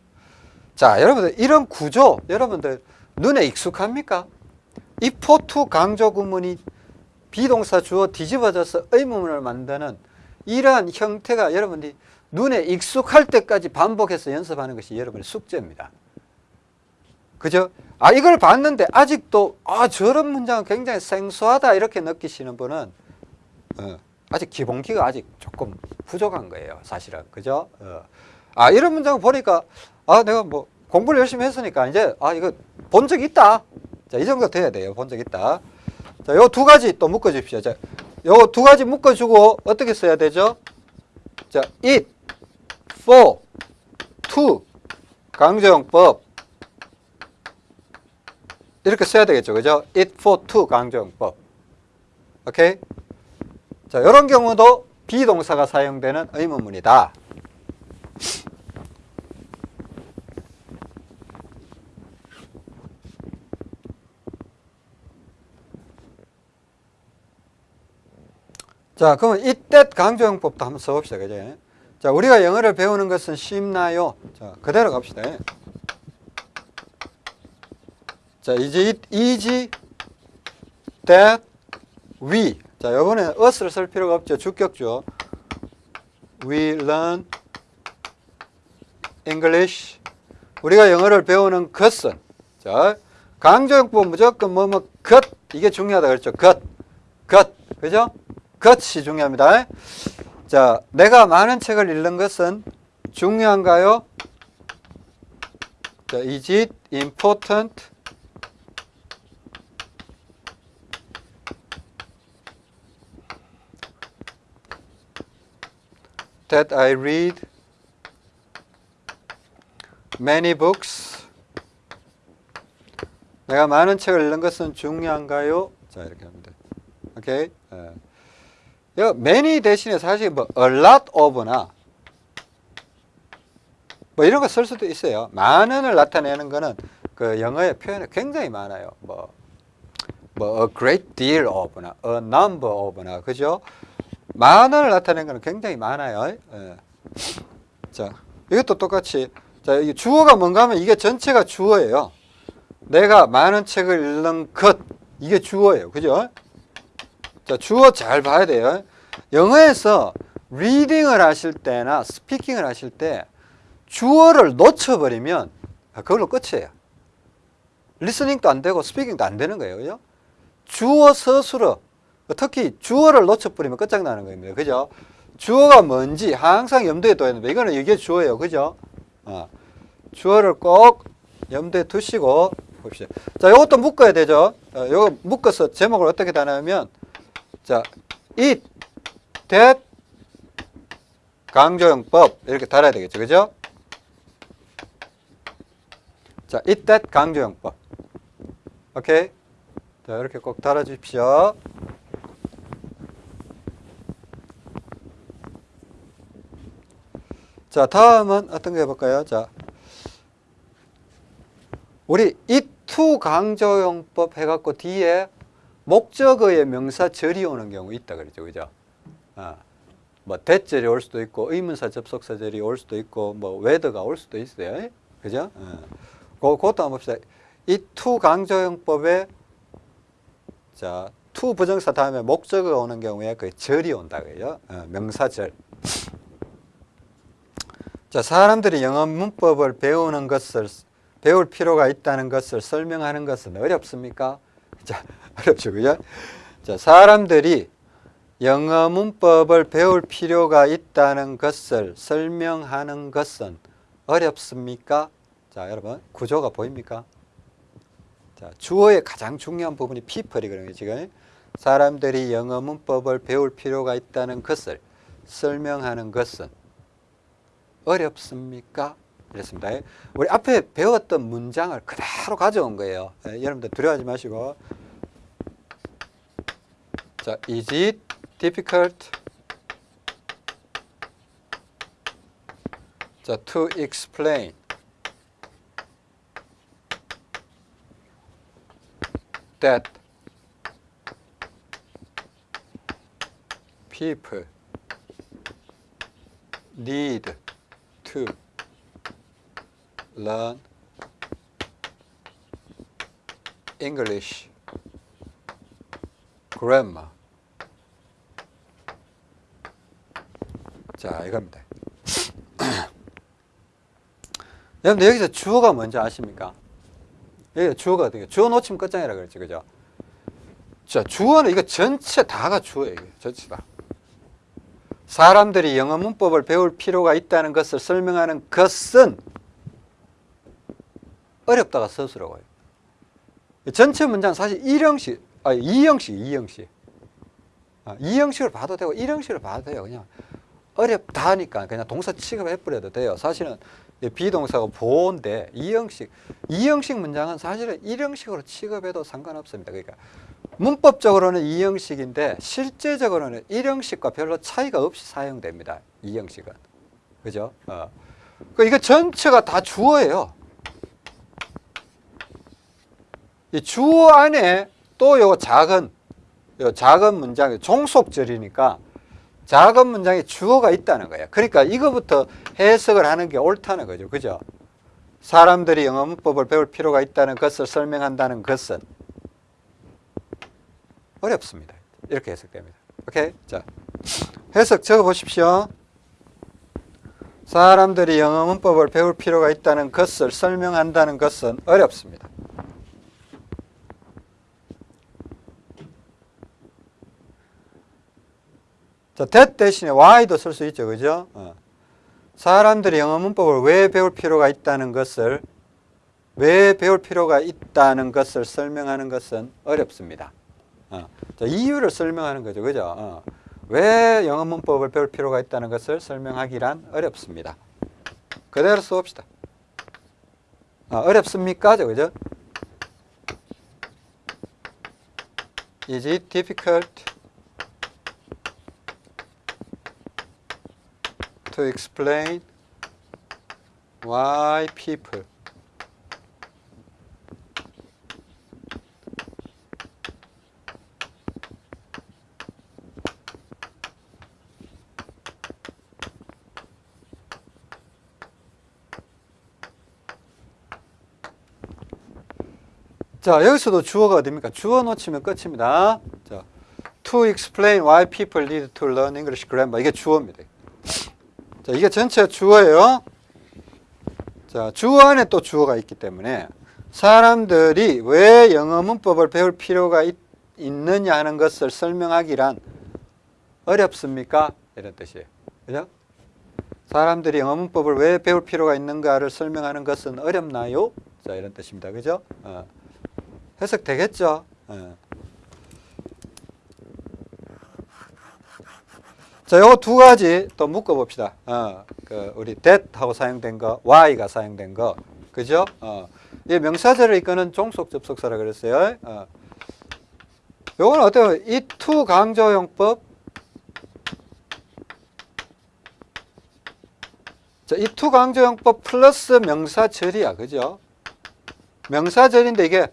자, 여러분들 이런 구조 여러분들 눈에 익숙합니까? 이 포투 강조 구문이 비동사 주어 뒤집어져서 의문문을 만드는 이러한 형태가 여러분들이 눈에 익숙할 때까지 반복해서 연습하는 것이 여러분의 숙제입니다. 그죠? 아, 이걸 봤는데 아직도 아, 저런 문장은 굉장히 생소하다 이렇게 느끼시는 분은 어, 아직 기본기가 아직 조금 부족한 거예요. 사실은. 그죠? 어. 아, 이런 문장을 보니까 아, 내가 뭐 공부를 열심히 했으니까 이제 아, 이거 본 적 있다. 자, 이 정도 돼야 돼요. 본 적 있다. 자, 요 두 가지 또 묶어 주십시오. 자, 요두 가지 묶어 주고 어떻게 써야 되죠? 자, it, for, to 강조용법 이렇게 써야 되겠죠. 그죠? it for to 강조용법. 오케이? 자, 이런 경우도 비동사가 사용되는 의문문이다. 자, 그러면 이때 강조용법도 한번 써봅시다. 그죠? 자, 우리가 영어를 배우는 것은 쉽나요? 자, 그대로 갑시다. 자, it easy that we 자, 이번에 us를 쓸 필요가 없죠. 주격죠. We learn English. 우리가 영어를 배우는 것은 자, 강조용법 무조건 뭐뭐 것 이게 중요하다 그랬죠. 것. 것. 그죠? 것이 중요합니다. 자, 내가 많은 책을 읽는 것은 중요한가요? 자, is it important? that I read many books. 내가 많은 책을 읽는 것은 중요한가요? 자, 이렇게 돼. 오케이? 예. 여 many 대신에 사실 뭐 a lot of나 뭐 이런 거 쓸 수도 있어요. 많은을 나타내는 거는 그 영어의 표현이 굉장히 많아요. 뭐, 뭐 a great deal of나 a number of나 그죠? 만원을 나타내는 것은 굉장히 많아요. 예. 자, 이것도 똑같이 자, 이 주어가 뭔가 하면 이게 전체가 주어예요. 내가 많은 책을 읽는 것 이게 주어예요. 그죠? 자, 주어 잘 봐야 돼요. 영어에서 reading을 하실 때나 speaking을 하실 때 주어를 놓쳐버리면 그걸로 끝이에요. listening도 안 되고 speaking도 안 되는 거예요. 그죠? 주어 서술어 특히 주어를 놓쳐버리면 끝장나는 겁니다. 그죠? 주어가 뭔지 항상 염두에 둬야 됩니다. 이거는 이게 주어예요. 그죠? 어. 주어를 꼭 염두에 두시고 봅시다. 자, 이것도 묶어야 되죠. 어, 요거 묶어서 제목을 어떻게 다냐면 자, it, that, 강조용법 이렇게 달아야 되겠죠. 그죠? 자, it, that, 강조용법. 오케이? 자, 이렇게 꼭 달아주십시오. 자, 다음은 어떤 거 해볼까요? 자, 우리 이투 강조용법 해갖고 뒤에 목적어에 명사절이 오는 경우 있다 그러죠. 그죠? 아, 뭐 that절이 올 수도 있고 의문사 접속사 절이 올 수도 있고 뭐 whether가 올 수도 있어요. 그죠? 어. 그, 그것도 한번 봅시다. it to 강조용법에 자, to 부정사 다음에 목적어가 오는 경우에 그 절이 온다 그래요. 어, 명사절. 자, 사람들이 영어 문법을 배우는 것을 배울 필요가 있다는 것을 설명하는 것은 어렵습니까? 자, 어렵죠. 그죠? 자, 사람들이 영어 문법을 배울 필요가 있다는 것을 설명하는 것은 어렵습니까? 자, 여러분, 구조가 보입니까? 자, 주어의 가장 중요한 부분이 people이거든요, 지금. 사람들이 영어 문법을 배울 필요가 있다는 것을 설명하는 것은 어렵습니까? 이랬습니다. 우리 앞에 배웠던 문장을 그대로 가져온 거예요. 예, 여러분들 두려워하지 마시고. 자, is it difficult 자, to explain that people need to learn English grammar. 자, 이겁니다. 여러분들 여기서 주어가 뭔지 아십니까? 여기 주어가 어떻게? 주어 놓치면 끝장이라 그랬지, 그죠? 자, 주어는 이거 전체 다가 주어예요. 전체 다. 사람들이 영어 문법을 배울 필요가 있다는 것을 설명하는 것은 어렵다가 서술하고요. 전체 문장 사실 1형식, 아니 2형식, 2형식. 아, 2형식을 봐도 되고 1형식을 봐도 돼요. 그냥 어렵다 하니까 그냥 동사 취급해버려도 돼요. 사실은 비동사가 보호인데 2형식, 2형식 문장은 사실은 1형식으로 취급해도 상관없습니다. 그러니까 문법적으로는 2형식인데 실제적으로는 1형식과 별로 차이가 없이 사용됩니다. 2형식은. 그죠? 어. 그 이거 전체가 다 주어예요. 이 주어 안에 또 요 작은 요 작은 문장이 종속절이니까 작은 문장에 주어가 있다는 거예요. 그러니까 이거부터 해석을 하는 게 옳다는 거죠. 그죠? 사람들이 영어 문법을 배울 필요가 있다는 것을 설명한다는 것은 어렵습니다. 이렇게 해석됩니다. 오케이? 자, 해석 적어 보십시오. 사람들이 영어 문법을 배울 필요가 있다는 것을 설명한다는 것은 어렵습니다. 자, that 대신에 why도 쓸 수 있죠. 그죠? 어. 사람들이 영어 문법을 왜 배울 필요가 있다는 것을 왜 배울 필요가 있다는 것을 설명하는 것은 어렵습니다. 어. 자, 이유를 설명하는 거죠. 그죠? 어. 왜 영어 문법을 배울 필요가 있다는 것을 설명하기란 어렵습니다. 그대로 써봅시다. 어, 어렵습니까? 그죠? Is it difficult to explain why people 자, 여기서도 주어가 어딥니까? 주어 놓치면 끝입니다. 자, to explain why people need to learn English grammar. 이게 주어입니다. 자, 이게 전체 주어예요. 자, 주어 안에 또 주어가 있기 때문에 사람들이 왜 영어 문법을 배울 필요가 있, 있느냐 하는 것을 설명하기란 어렵습니까? 이런 뜻이에요. 그죠? 사람들이 영어 문법을 왜 배울 필요가 있는가를 설명하는 것은 어렵나요? 자, 이런 뜻입니다. 그죠? 어. 해석 되겠죠? 어. 자, 요거 두 가지 또 묶어 봅시다. 어, 그 우리 that하고 사용된 거, why가 사용된 거. 그죠? 어. 이 명사절을 이끄는 종속 접속사라 그랬어요. 어. 요거는 어때요? 이투 강조용법 자, it to 강조용법 플러스 명사절이야. 그죠? 명사절인데 이게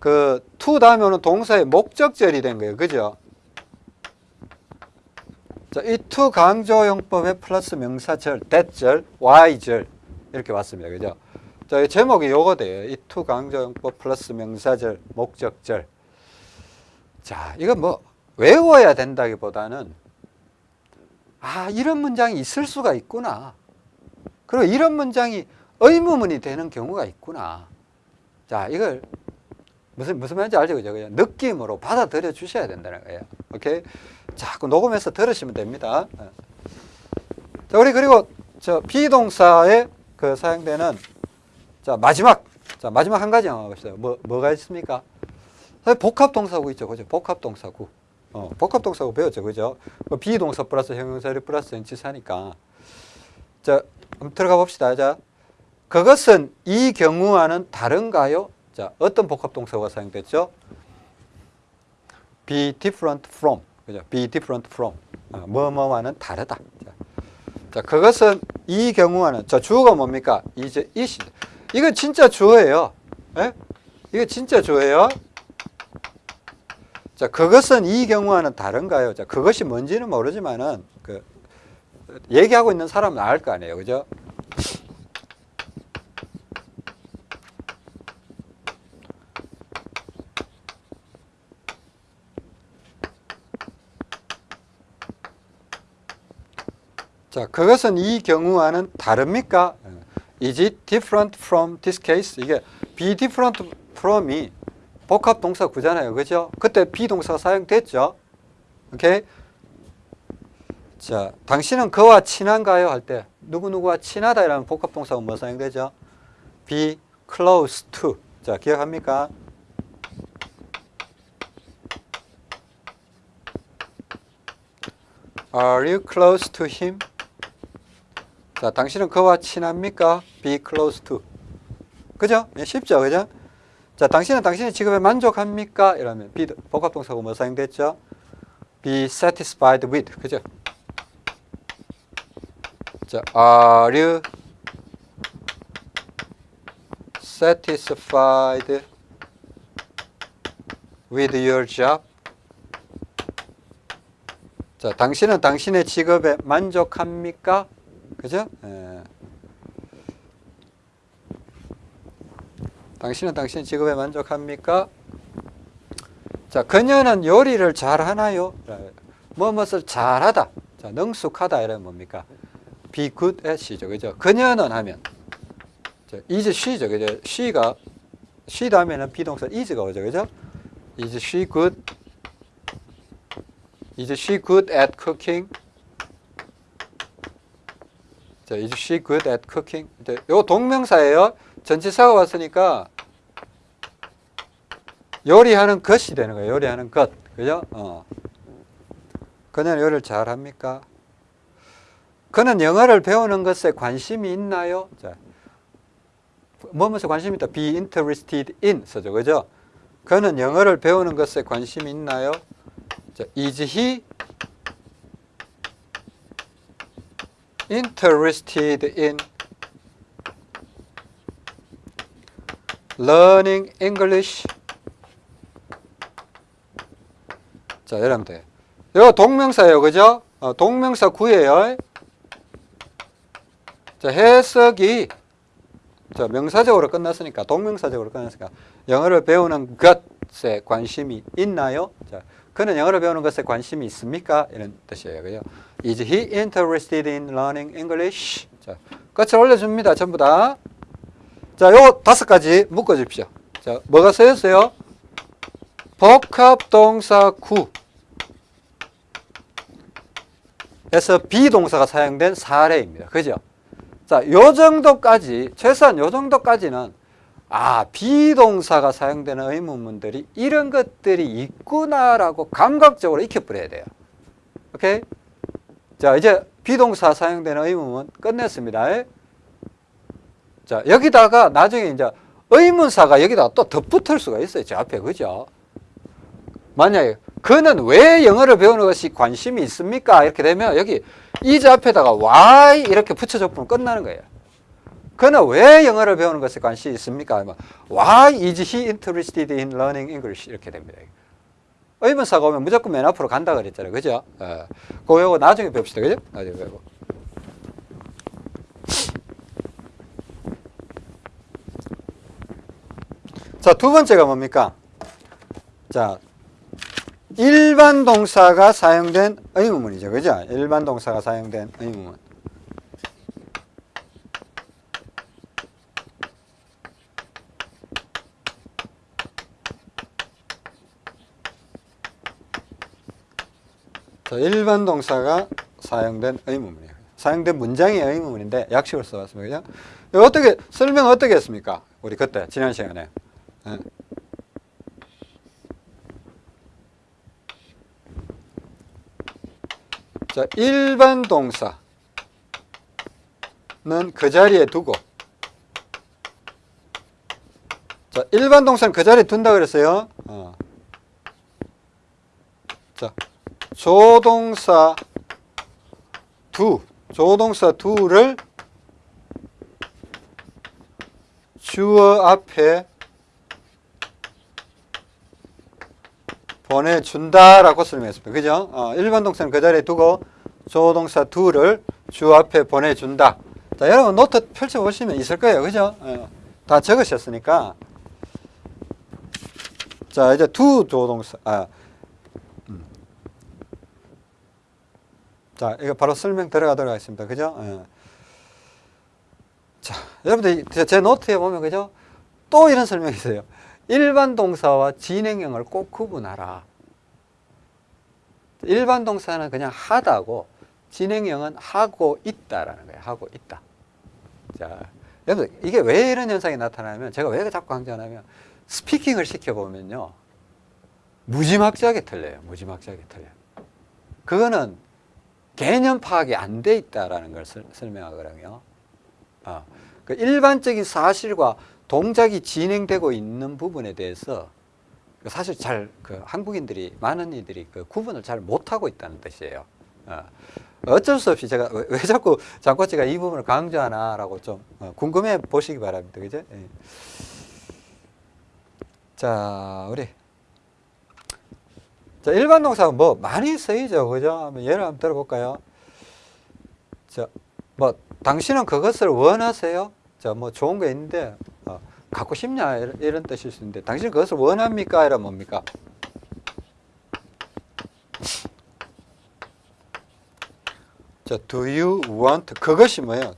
그 to 다음에 오는 동사의 목적절이 된 거예요. 그죠? 자, it to 강조용법의 플러스 명사절, that절, why절 이렇게 왔습니다. 그죠? 자, 이 제목이 요거 돼요. it to 강조용법 플러스 명사절, 목적절. 자, 이거 뭐 외워야 된다기보다는 아, 이런 문장이 있을 수가 있구나. 그리고 이런 문장이 의무문이 되는 경우가 있구나. 자, 이걸 무슨 무슨 말인지 알죠? 그죠? 느낌으로 받아들여 주셔야 된다는 거예요. 오케이? 자꾸 녹음해서 들으시면 됩니다. 어. 자, 우리 그리고 저 비동사에 그 사용되는 자, 마지막 자, 마지막 한 가지 한번 봅시다. 뭐 뭐가 있습니까? 복합 동사구 있죠. 그죠? 복합 동사구. 어, 복합 동사구 배웠죠. 그죠? 뭐 비동사 플러스 형용사를 플러스 전치사니까. 자, 한번 들어가 봅시다. 자, 그것은 이 경우와는 다른가요? 자, 어떤 복합 동사가 사용됐죠? be different from. 그죠? be different from. 어, 뭐뭐와는 다르다. 자, 자, 그것은 이 경우와는 자, 주어가 뭡니까? 이제 이시. 이건 진짜 주어예요. 예? 이거 진짜 주어예요. 자, 그것은 이 경우와는 다른가요? 자, 그것이 뭔지는 모르지만은 그 얘기하고 있는 사람은 알 거 아니에요. 그죠? 자, 그것은 이 경우와는 다릅니까? Is it different from this case? 이게 be different from이 복합 동사 구잖아요. 그죠? 그때 비동사가 사용됐죠. 오케이? 자, 당신은 그와 친한가요? 할 때 누구누구와 친하다 이라는 복합 동사가 뭐 사용되죠? be close to. 자, 기억합니까? Are you close to him? 자, 당신은 그와 친합니까? Be close to. 그죠? 예, 쉽죠? 그죠? 자, 당신은 당신의 직업에 만족합니까? 이러면 be 복합동사고 뭐 사용됐죠? Be satisfied with. 그죠? 자, are you satisfied with your job? 자, 당신은 당신의 직업에 만족합니까? 그죠? 예. 당신은 당신 직업에 만족합니까? 자, 그녀는 요리를 잘하나요? 뭐뭇을 잘하다. 자, 능숙하다 이러면 뭡니까? be good at이죠. 그죠? 그녀는 하면 자, is she죠. 그죠? she가 she 다음에는 비동사 is가 오죠. 그죠? is she good? is she good at cooking? 자, is she good at cooking? 이제 요 동명사예요. 전치사가 왔으니까 요리하는 것이 되는 거예요. 요리하는 것. 그죠? 어. 그녀는 요리를 잘 합니까? 그는 영어를 배우는 것에 관심이 있나요? 자. 뭐뭐서 관심이 있다. be interested in 써죠. 그죠? 그는 영어를 배우는 것에 관심이 있나요? 자, is he interested in learning English. 자, 여러분들. 이거 동명사예요. 그죠? 어, 동명사 구예요. 자, 해석이 자, 명사적으로 끝났으니까 동명사적으로 끝났으니까 영어를 배우는 것에 관심이 있나요? 자, 그는 영어를 배우는 것에 관심이 있습니까? 이런 뜻이에요. 그죠? Is he interested in learning English? 자, 끝을 올려줍니다. 전부 다. 자, 요 다섯 가지 묶어 주십시오. 자, 뭐가 쓰였어요? 복합 동사 구. 에서 비동사가 사용된 사례입니다. 그죠? 자, 요 정도까지, 최소한 요 정도까지는, 아, 비동사가 사용되는 의문문들이 이런 것들이 있구나라고 감각적으로 익혀버려야 돼요. 오케이? 자, 이제 비동사 사용되는 의문문 끝냈습니다. 자, 여기다가 나중에 이제 의문사가 여기다가 또 덧붙을 수가 있어요. 저 앞에. 그죠? 만약에 그는 왜 영어를 배우는 것이 관심이 있습니까? 이렇게 되면 여기 is 앞에다가 why 이렇게 붙여줘 보면 끝나는 거예요. 그는 왜 영어를 배우는 것에 관심이 있습니까? Why is he interested in learning English? 이렇게 됩니다. 의문사가 오면 무조건 맨 앞으로 간다 그랬잖아요. 그죠? 어. 그거 나중에 배웁시다. 그죠? 나중에 배우고. 자, 두 번째가 뭡니까? 자, 일반 동사가 사용된 의문문이죠. 그죠? 일반 동사가 사용된 의문문. 자, 일반 동사가 사용된 의문문이에요. 사용된 문장의 의문문인데 약식을 써봤습니다. 그죠? 어떻게 설명 어떻게 했습니까? 우리 그때 지난 시간에. 예. 자, 일반 동사는 그 자리에 두고 자, 일반 동사는 그 자리에 둔다 그랬어요. 어. 자, 조동사 두, 조동사 두를 주어 앞에 보내준다라고 설명했습니다. 그죠? 어, 일반 동사는 그 자리에 두고 조동사 두를 주 앞에 보내준다. 자, 여러분 노트 펼쳐보시면 있을 거예요. 그죠? 어, 다 적으셨으니까. 자, 이제 두 조동사. 아, 음. 자, 이거 바로 설명 들어가도록 하겠습니다. 그죠? 어. 자, 여러분들 제 노트에 보면 그죠? 또 이런 설명이 있어요. 일반 동사와 진행형을 꼭 구분하라. 일반 동사는 그냥 하다고 진행형은 하고 있다라는 거예요. 하고 있다. 자, 여러분 이게 왜 이런 현상이 나타나면 제가 왜 자꾸 강조하냐면 스피킹을 시켜보면요. 무지막지하게 틀려요. 무지막지하게 틀려요. 그거는 개념 파악이 안 돼 있다라는 걸 설명하거든요. 어, 그 일반적인 사실과 동작이 진행되고 있는 부분에 대해서 사실 잘 그 한국인들이 많은 이들이 그 구분을 잘 못하고 있다는 뜻이에요. 어. 어쩔 수 없이 제가 왜 자꾸 장코치가 이 부분을 강조하나라고 좀 어, 궁금해 보시기 바랍니다. 그죠? 예. 자, 우리 자, 일반 동사가 뭐 많이 쓰이죠. 그죠? 예를 한번 들어볼까요? 자, 뭐 당신은 그것을 원하세요? 자, 뭐 좋은 거 있는데 어, 갖고 싶냐 이런, 이런 뜻일 수 있는데 당신 그것을 원합니까? 이런 뭡니까? 자, do you want 그것이 뭐예요?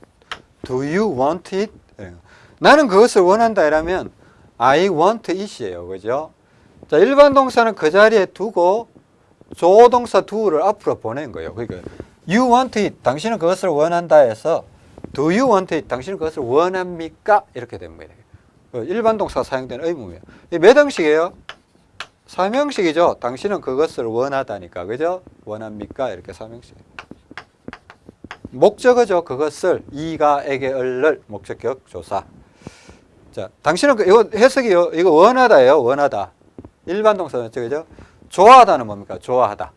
do you want it? 예. 나는 그것을 원한다 이라면 I want it이에요. 그죠? 자, 일반 동사는 그 자리에 두고 조동사 do를 앞으로 보낸 거예요. 그러니까 you want it. 당신은 그것을 원한다 해서 do you want it? 당신은 그것을 원합니까? 이렇게 됩니다. 그 일반 동사 사용되는 의문이에요. 몇 형식이에요? 3형식이죠. 당신은 그것을 원하다니까. 그죠? 원합니까? 이렇게 3형식. 목적어죠. 그것을 이가 에게 을를 목적격 조사. 자, 당신은 그, 이거 해석이 이거 원하다예요. 원하다. 일반 동사는 그죠? 좋아하다는 뭡니까? 좋아하다.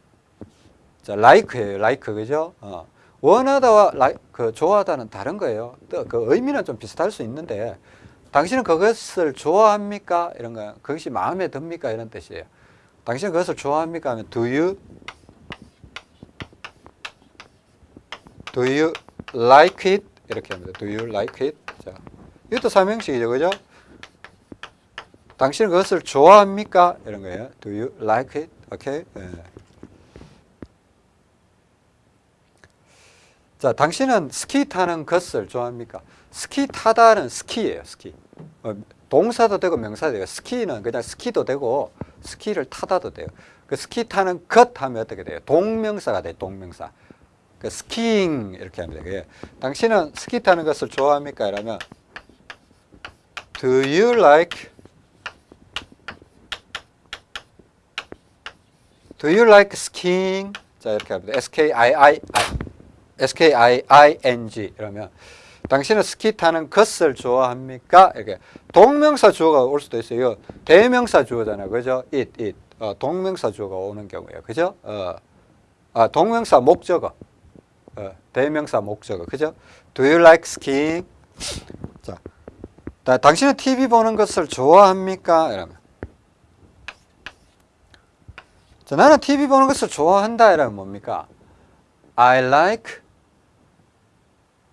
자, like예요. like 그죠? 어. 원하다와 like, 그 좋아하다는 다른 거예요. 또 그 의미는 좀 비슷할 수 있는데 당신은 그것을 좋아합니까? 이런 거 그것이 마음에 듭니까? 이런 뜻이에요. 당신은 그것을 좋아합니까? 하면 do you do you like it? 이렇게 합니다. do you like it? 자, 이것도 삼형식이죠. 그죠? 당신은 그것을 좋아합니까? 이런 거예요. do you like it? 오케이? 네. 자, 당신은 스키 타는 것을 좋아합니까? 스키 타다는 ski예요, ski. 어, 동사도 되고 명사도 되고 ski는 그냥 스키도 되고 스키를 타다도 돼요. 그 스키 타는 것 하면 어떻게 돼요? 동명사가 돼요. 동명사. 그 skiing 이렇게 하면 돼요. 당신은 스키 타는 것을 좋아합니까? 이러면 Do you like Do you like skiing? 자 이렇게 합니다. S K I I S K I I N G 이러면 당신은 스키 타는 것을 좋아합니까? 이렇게 동명사 주어가 올 수도 있어요. 대명사 주어잖아요. 그죠? it, it. 어, 동명사 주어가 오는 경우예요. 그죠? 어, 아, 동명사 목적어. 어, 대명사 목적어. 그죠? Do you like skiing? 자, 다, 당신은 TV 보는 것을 좋아합니까? 이러면. 자, 나는 TV 보는 것을 좋아한다. 이러면 뭡니까? I like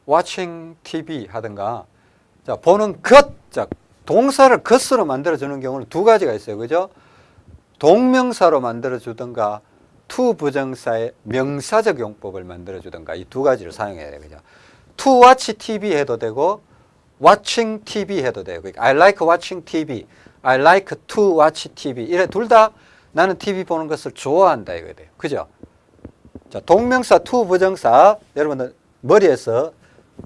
watching TV 하든가 자 보는 것, 자 동사를 것으로 만들어주는 경우는 두 가지가 있어요. 그죠? 동명사로 만들어주든가 to 부정사의 명사적 용법을 만들어주든가 이 두 가지를 사용해야 돼요. 그죠? to watch TV 해도 되고 watching TV 해도 되고 그러니까 I like watching TV, I like to watch TV 이래 둘 다 나는 TV 보는 것을 좋아한다 이거 돼요. 그죠? 자, 동명사 to 부정사 여러분들 머리에서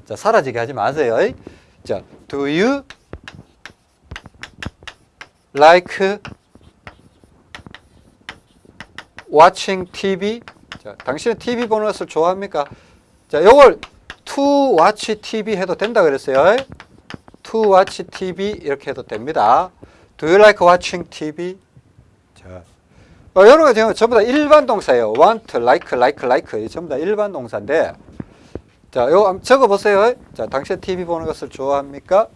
자, 사라지게 하지 마세요. 자, do you like watching TV? 자, 당신은 TV 보는 것을 좋아합니까? 자, 요걸 to watch TV 해도 된다 그랬어요. to watch TV 이렇게 해도 됩니다. Do you like watching TV? 자, 어, 거 지금 전부 다 일반 동사예요. want, like, like, like. 전부 다 일반 동사인데 자, 요거 한번 적어 보세요. 자, 당신 TV 보는 것을 좋아합니까?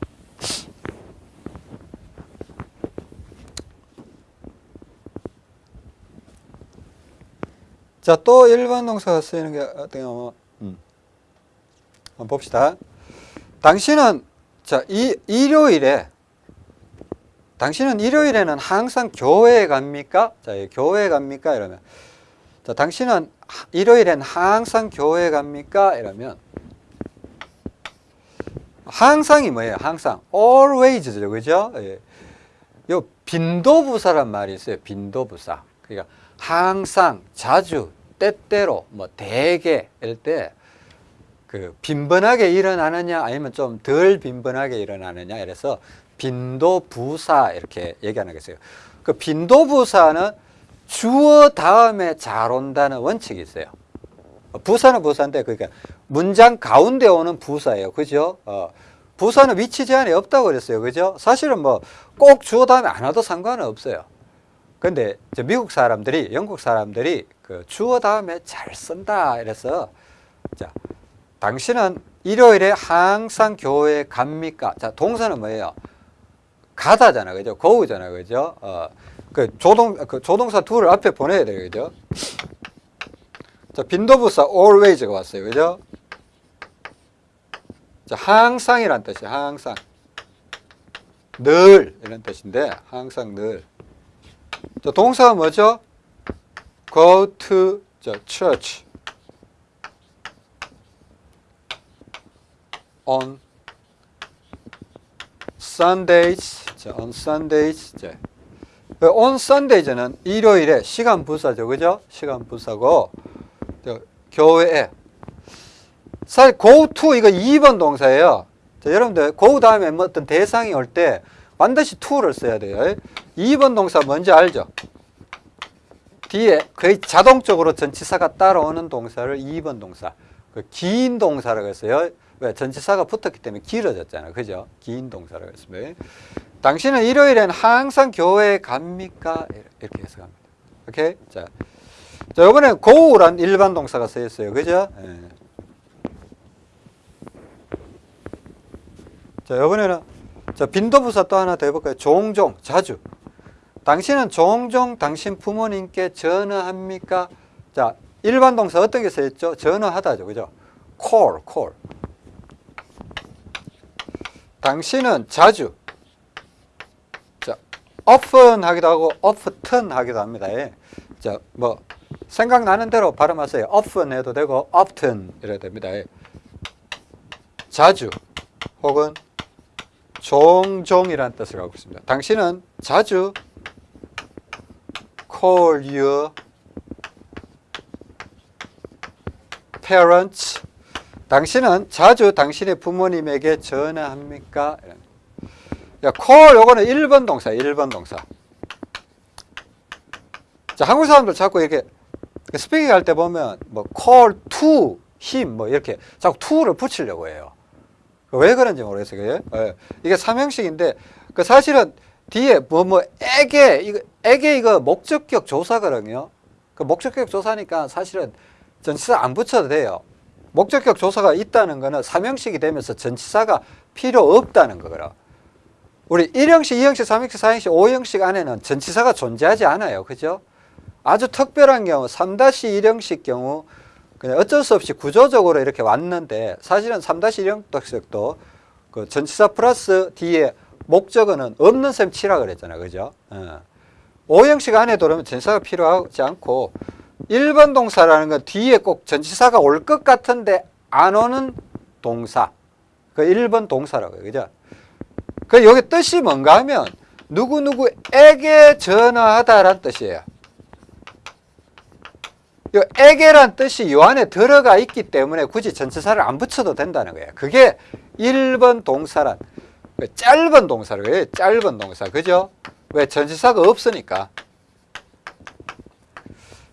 자, 또 일반 동사가 쓰이는 게 어떤 경우, 음. 한번 봅시다. 당신은, 자, 이, 일요일에, 당신은 일요일에는 항상 교회에 갑니까? 자, 교회에 갑니까? 이러면, 자, 당신은 일요일엔 항상 교회에 갑니까? 이러면, 항상이 뭐예요? 항상. always죠. 그죠? 예. 요 빈도부사란 말이 있어요. 빈도부사. 그러니까 항상, 자주, 때때로, 뭐 대개 이럴 때그 빈번하게 일어나느냐 아니면 좀 덜 빈번하게 일어나느냐 이래서 빈도부사 이렇게 얘기하는 거겠어요. 그 빈도부사는 주어 다음에 잘 온다는 원칙이 있어요. 부사는 부사인데 그러니까 문장 가운데 오는 부사예요. 그죠? 어, 부사는 위치 제한이 없다고 그랬어요. 그죠? 사실은 뭐 꼭 주어 다음에 안 와도 상관은 없어요. 근데 미국 사람들이 영국 사람들이 그 주어 다음에 잘 쓴다 이래서 자 당신은 일요일에 항상 교회에 갑니까? 자 동사는 뭐예요? 가다잖아, 그죠? 고우잖아, 그죠? 어, 그 조동 그 조동사 둘을 앞에 보내야 돼요, 그죠? 자 빈도부사 always가 왔어요, 그죠? 자 항상이란 뜻이에요, 항상. 늘 이런 뜻인데 항상 늘. 자 동사가 뭐죠? go to the church on Sundays. 자, on Sundays. 자, 그 on Sundays는 일요일에 시간 부사죠, 그죠? 시간 부사고 저, 교회에 사실 go to 이거 2번 동사예요. 자, 여러분들 go 다음에 뭐 어떤 대상이 올 때 반드시 to를 써야 돼요. 2번 동사 뭔지 알죠? 뒤에 거의 자동적으로 전치사가 따라오는 동사를 2번 동사. 그 긴 동사라고 했어요. 왜? 전치사가 붙었기 때문에 길어졌잖아요. 그죠? 긴 동사라고 했습니다. 당신은 일요일엔 항상 교회에 갑니까? 이렇게 해서 갑니다. 오케이? 자. 자, 이번에 go란 일반 동사가 쓰였어요. 그죠? 예. 자, 이번에는 자, 빈도부사 또 하나 더 해볼까요? 종종, 자주. 당신은 종종 당신 부모님께 전화합니까? 자, 일반 동사 어떤 게 쓰였죠? 전화하다죠. 그죠? call, call. 당신은 자주 자, often 하기도 하고 often 하기도 합니다. 예. 자, 뭐 생각나는 대로 발음하세요. often 해도 되고 often 이래도 됩니다. 예. 자주 혹은 종종이라는 뜻을 갖고 있습니다. 당신은 자주 call your parents. 당신은 자주 당신의 부모님에게 전화합니까? 야, call 요거는 1번 동사, 1번 동사. 자, 한국 사람들 자꾸 이렇게 스피킹 할 때 보면 뭐 call to him 뭐 이렇게 자꾸 to를 붙이려고 해요. 왜 그런지 모르겠어요. 그게? 예. 이게 삼형식인데 그 사실은 뒤에 뭐 뭐 에게 이거 에게 이거 목적격 조사거든요. 그 목적격 조사니까 사실은 전치사 안 붙여도 돼요. 목적격 조사가 있다는 거는 삼형식이 되면서 전치사가 필요 없다는 거거라. 우리 1형식, 2형식, 3형식, 4형식, 5형식 안에는 전치사가 존재하지 않아요. 그죠? 아주 특별한 경우 3-1형식 경우 그냥 어쩔 수 없이 구조적으로 이렇게 왔는데 사실은 3-1형식도 그 전치사 플러스 뒤에 목적어는 없는 셈 치라 그랬잖아요. 그죠? 어. 5형식 안에 들어오면 전치사가 필요하지 않고 1번 동사라는 건 뒤에 꼭 전치사가 올 것 같은데 안 오는 동사. 그 1번 동사라고요. 그죠? 그 여기 뜻이 뭔가 하면 누구누구에게 전화하다라는 뜻이에요. 요 에게란 뜻이 요 안에 들어가 있기 때문에 굳이 전치사를 안 붙여도 된다는 거예요. 그게 1번 동사란 그 짧은 동사를 짧은 동사. 그죠? 왜 전치사가 없으니까.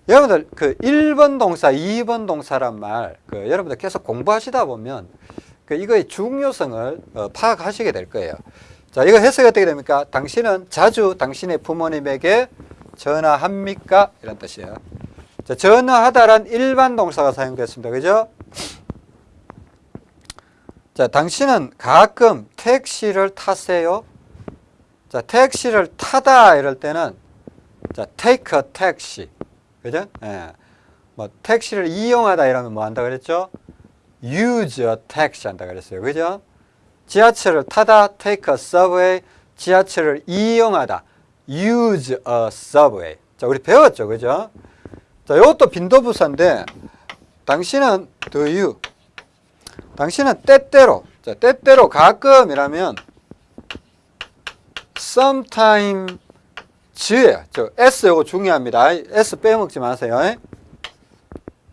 여러분들 그 1번 동사, 2번 동사란 말, 그 여러분들 계속 공부하시다 보면 그 이거의 중요성을 어, 파악하시게 될 거예요. 자, 이거 해석이 어떻게 됩니까? 당신은 자주 당신의 부모님에게 전화합니까? 이런 뜻이에요. 자, 전화하다란 일반 동사가 사용됐습니다. 그죠? 자, 당신은 가끔 택시를 타세요? 자, 택시를 타다 이럴 때는 자, take a taxi. 그죠? 예. 뭐 택시를 이용하다 이러면 뭐 한다 그랬죠? use a taxi 한다 그랬어요. 그죠? 지하철을 타다 take a subway. 지하철을 이용하다 use a subway. 자, 우리 배웠죠. 그죠? 자, 이것도 빈도부사인데 당신은 do you 당신은 때때로 자, 때때로 가끔이라면 sometime 즈예요. 저 S 요거 중요합니다. S 빼먹지 마세요.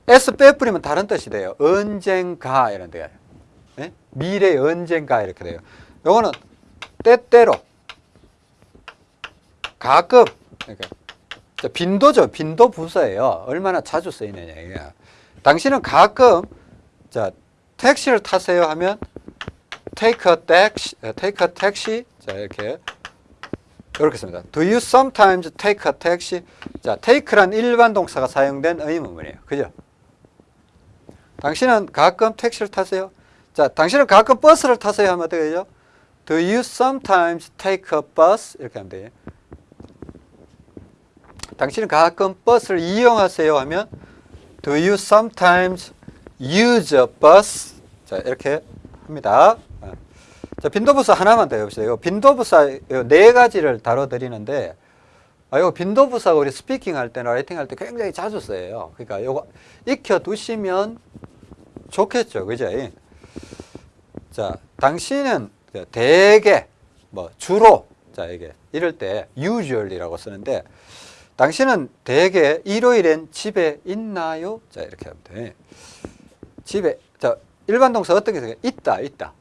S 빼뿌리면 다른 뜻이 돼요. 언젠가 이런 데요. 예? 미래 언젠가 이렇게 돼요. 요거는 때때로 가끔 그러니까 빈도죠. 빈도 부사예요. 얼마나 자주 쓰이느냐 이게. 당신은 가끔 자 택시를 타세요 하면 take a taxi, take a taxi 자 이렇게 이렇게 씁니다. Do you sometimes take a taxi? 자, take란 일반 동사가 사용된 의문문이에요. 그죠? 당신은 가끔 택시를 타세요? 자, 당신은 가끔 버스를 타세요 하면 어떻게 되죠? Do you sometimes take a bus? 이렇게 하면 돼요. 당신은 가끔 버스를 이용하세요 하면 Do you sometimes use a bus? 자, 이렇게 합니다. 자, 빈도부사 하나만 더 해봅시다. 이거 빈도부사 네 가지를 다뤄드리는데, 아, 이거 빈도부사가 우리 speaking 할 때나 writing 할 때 굉장히 자주 써요. 그러니까 이거 익혀두시면 좋겠죠. 그죠? 자, 당신은 대개, 뭐, 주로, 자, 이게, 이럴 때 usually라고 쓰는데, 당신은 대개 일요일엔 집에 있나요? 자, 이렇게 하면 돼. 집에, 자, 일반 동사 어떤 게 있어요? 있다, 있다.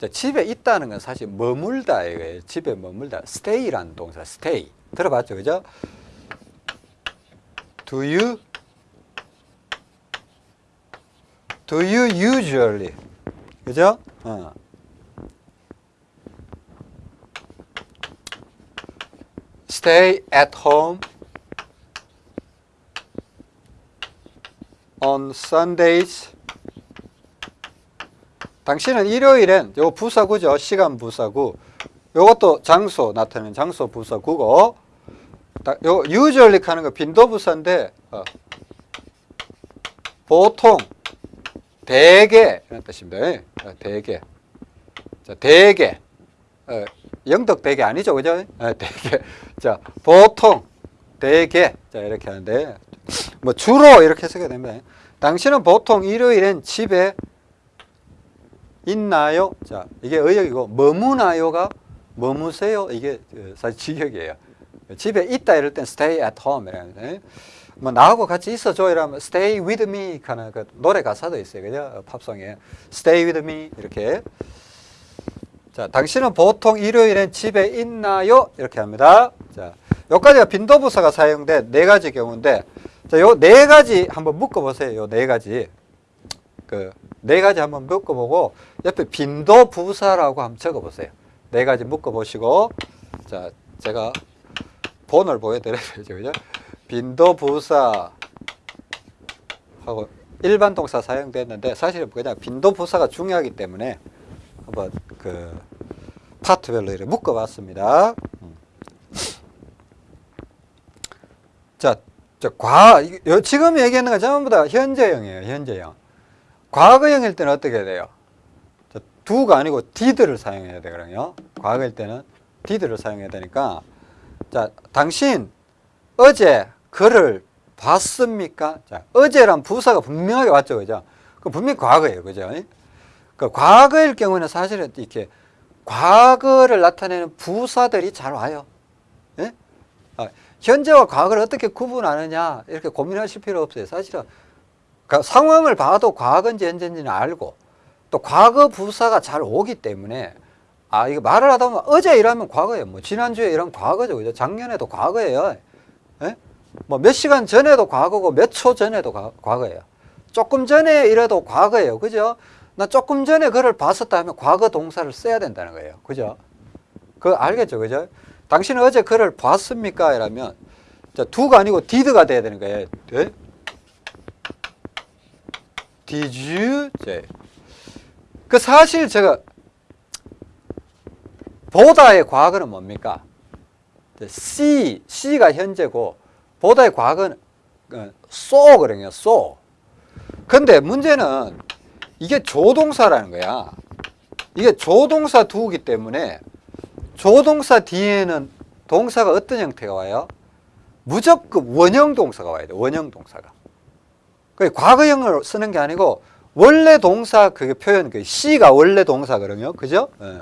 자, 집에 있다는 건 사실 머물다 이거예요. 집에 머물다. stay라는 동사, stay. 들어봤죠, 그죠? Do you Do you usually 그죠? 어. at home on Sundays 당신은 일요일엔 요 부사구죠. 시간 부사구. 요것도 장소 나타내는 장소 부사구고 요 usually 하는 거 빈도 부사인데 어. 보통 대개 이런 뜻입니다. 어, 대개. 자, 대개. 어, 영덕 대개 아니죠. 그죠? 어, 대개. 자, 보통 대개. 자, 이렇게 하는데 뭐 주로 이렇게 쓰게 됩니다. 당신은 보통 일요일엔 집에 있나요? 자, 이게 의역이고 머무나요가 머무세요. 이게 어, 사실 직역이에요. 집에 있다 이럴 땐 stay at home 이라는데 뭐 나하고 같이 있어줘 이러면 stay with me 하는 그 노래 가사도 있어요. 그죠? 팝송에 stay with me 이렇게 자, 당신은 보통 일요일엔 집에 있나요? 이렇게 합니다. 자, 여기까지가 빈도부사가 사용된 네 가지 경우인데, 자, 요 네 가지 한번 묶어보세요. 요 네 가지. 그, 네 가지 한번 묶어보고, 옆에 빈도부사라고 한번 적어보세요. 네 가지 묶어보시고, 자, 제가 본을 보여드려야죠. 그죠? 빈도부사 하고 일반 동사 사용됐는데, 사실은 그냥 빈도부사가 중요하기 때문에 한번 그 파트별로 이렇게 묶어봤습니다. 음. 자, 저 과, 요- 지금 얘기하는 거 전부 다 현재형이에요. 현재형. 과거형일 때는 어떻게 해야 돼요? 자, 두가 아니고 did를 사용해야 되거든요. 과거일 때는 did를 사용해야 되니까 자, 당신 어제 글을 봤습니까? 자, 어제란 부사가 분명하게 왔죠. 그죠? 그 분명히 과거예요. 그죠? 그 과거일 경우는 사실은 이렇게 과거를 나타내는 부사들이 잘 와요. 예? 아, 현재와 과거를 어떻게 구분하느냐 이렇게 고민하실 필요 없어요. 사실은 그 상황을 봐도 과거인지 현재인지는 알고 또 과거 부사가 잘 오기 때문에 아 이거 말을 하다 보면 어제 이러면 과거예요. 뭐 지난주에 이런 과거죠. 그죠? 작년에도 과거예요. 예? 뭐몇 시간 전에도 과거고 몇 초 전에도 과, 과거예요. 조금 전에 이래도 과거예요. 그죠? 나 조금 전에 그를 봤었다 하면 과거 동사를 써야 된다는 거예요. 그죠? 그거 알겠죠? 그죠? 당신은 어제 그를 봤습니까? 이라면 자, 두가 아니고 did가 돼야 되는 거예요. 네? Did you? 네. 그 사실 제가 보다의 과거는 뭡니까? see, see가 현재고 보다의 과거는 어, so거든요. so. 근데 문제는 이게 조동사라는 거야. 이게 조동사 두기 때문에 조동사 뒤에는 동사가 어떤 형태가 와요? 무조건 원형 동사가 와야 돼. 원형 동사가. 그 과거형을 쓰는 게 아니고 원래 동사 그 표현 그 C가 원래 동사거든요. 그죠? 예.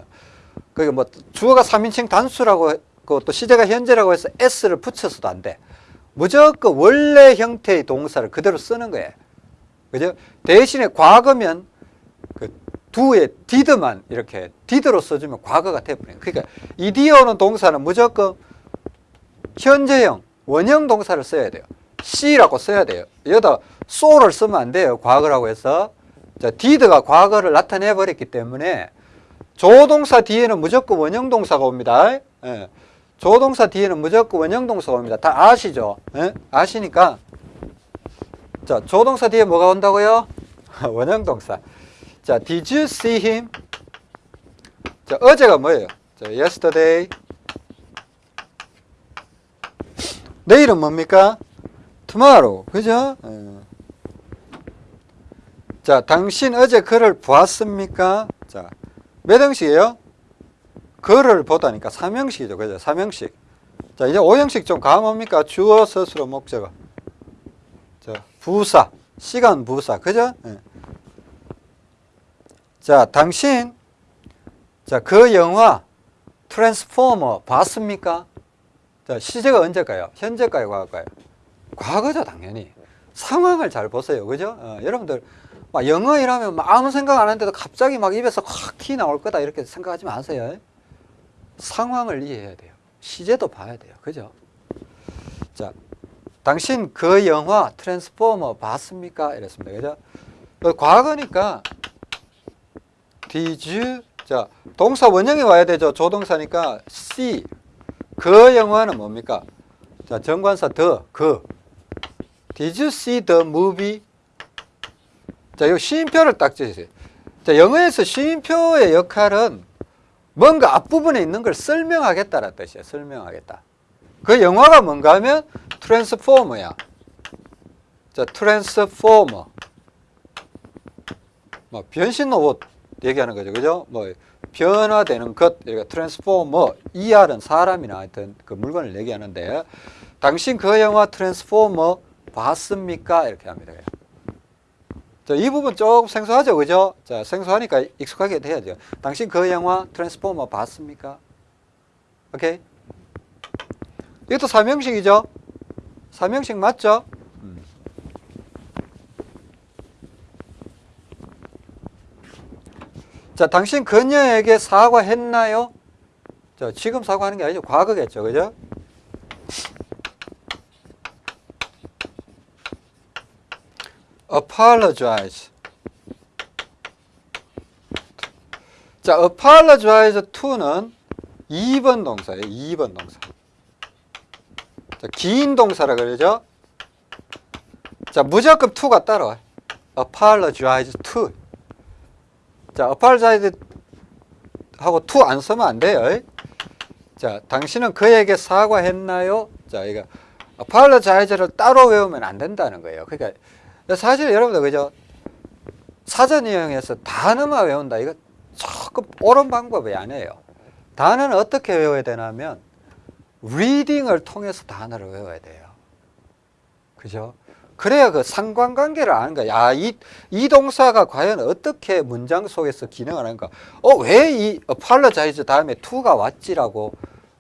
그게 뭐 주어가 3인칭 단수라고 했고 또 시제가 현재라고 해서 s를 붙여서도 안 돼. 무조건 원래 형태의 동사를 그대로 쓰는 거예요. 그죠? 대신에 과거면 그 두에 did만 이렇게 did로 써주면 과거가 돼버려요. 그러니까 이디어는 동사는 무조건 현재형, 원형 동사를 써야 돼요. C라고 써야 돼요. 여기다 so를 쓰면 안 돼요. 과거라고 해서. 자, did가 과거를 나타내 버렸기 때문에 조동사 뒤에는 무조건 원형 동사가 옵니다. 예. 조동사 뒤에는 무조건 원형 동사가 옵니다. 다 아시죠? 예? 아시니까 자, 조동사 뒤에 뭐가 온다고요? 원형 동사. 자, did you see him? 자, 어제가 뭐예요? 자, yesterday. 내일은 뭡니까? tomorrow. 그죠? 예. 자, 당신 어제 그를 보았습니까? 자, 몇 형식이에요? 그를 보다니까 삼형식이죠. 그죠? 삼형식. 자, 이제 오형식 좀 감옵니까? 주어, 서술어, 목적어. 자, 부사. 시간 부사. 그죠? 예. 자, 당신, 자, 그 영화, 트랜스포머 봤습니까? 자, 시제가 언제일까요? 현재일까요? 과거일까요? 과거죠, 당연히. 상황을 잘 보세요. 그죠? 어, 여러분들, 막 영어 일하면 막 아무 생각 안 하는데도 갑자기 막 입에서 확티 나올 거다 이렇게 생각하지 마세요. 상황을 이해해야 돼요. 시제도 봐야 돼요. 그죠? 자, 당신 그 영화 트랜스포머 봤습니까? 이랬습니다. 그죠? 그 과거니까 did you 자, 동사 원형이 와야 되죠. 조동사니까 see 그 영화는 뭡니까? 자, 정관사 the 그 Did you see the movie? 자, 이 쉼표를 딱 주세요. 자, 영어에서 쉼표의 역할은 뭔가 앞부분에 있는 걸 설명하겠다는 뜻이에요. 설명하겠다. 그 영화가 뭔가 하면 트랜스포머야. 자, 트랜스포머. 뭐 변신 로봇 얘기하는 거죠. 그죠? 뭐 변화되는 것, 그러니까 트랜스포머, ER은 사람이나 하여튼 그 물건을 얘기하는데 당신 그 영화 트랜스포머 봤습니까? 이렇게 합니다. 자, 이 부분 조금 생소하죠, 그죠? 자, 생소하니까 익숙하게 돼야죠. 당신 그 영화 트랜스포머 봤습니까? 오케이? 이것도 삼형식이죠? 삼형식 맞죠? 음. 자, 당신 그녀에게 사과했나요? 자, 지금 사과하는 게 아니죠. 과거겠죠. 그죠? Apologize. 자, apologize to는 2번 동사예요. 2번 동사. 자, 긴 동사라 그러죠? 자, 무조건 to가 따라와요. apologize to. 자, apologize 하고 to 안 쓰면 안 돼요. 자, 당신은 그에게 사과했나요? 자, 이거 apologize를 따로 외우면 안 된다는 거예요. 그러니까 사실 여러분들 그죠? 사전 이용해서 단어만 외운다. 이거 조금 옳은 방법이 아니에요. 단어는 어떻게 외워야 되냐면 리딩을 통해서 단어를 외워야 돼요. 그죠? 그래야 그 상관관계를 아는 거야. 야, 이, 이 동사가 과연 어떻게 문장 속에서 기능을 하는가. 어, 왜 이 apologize 다음에 to가 왔지라고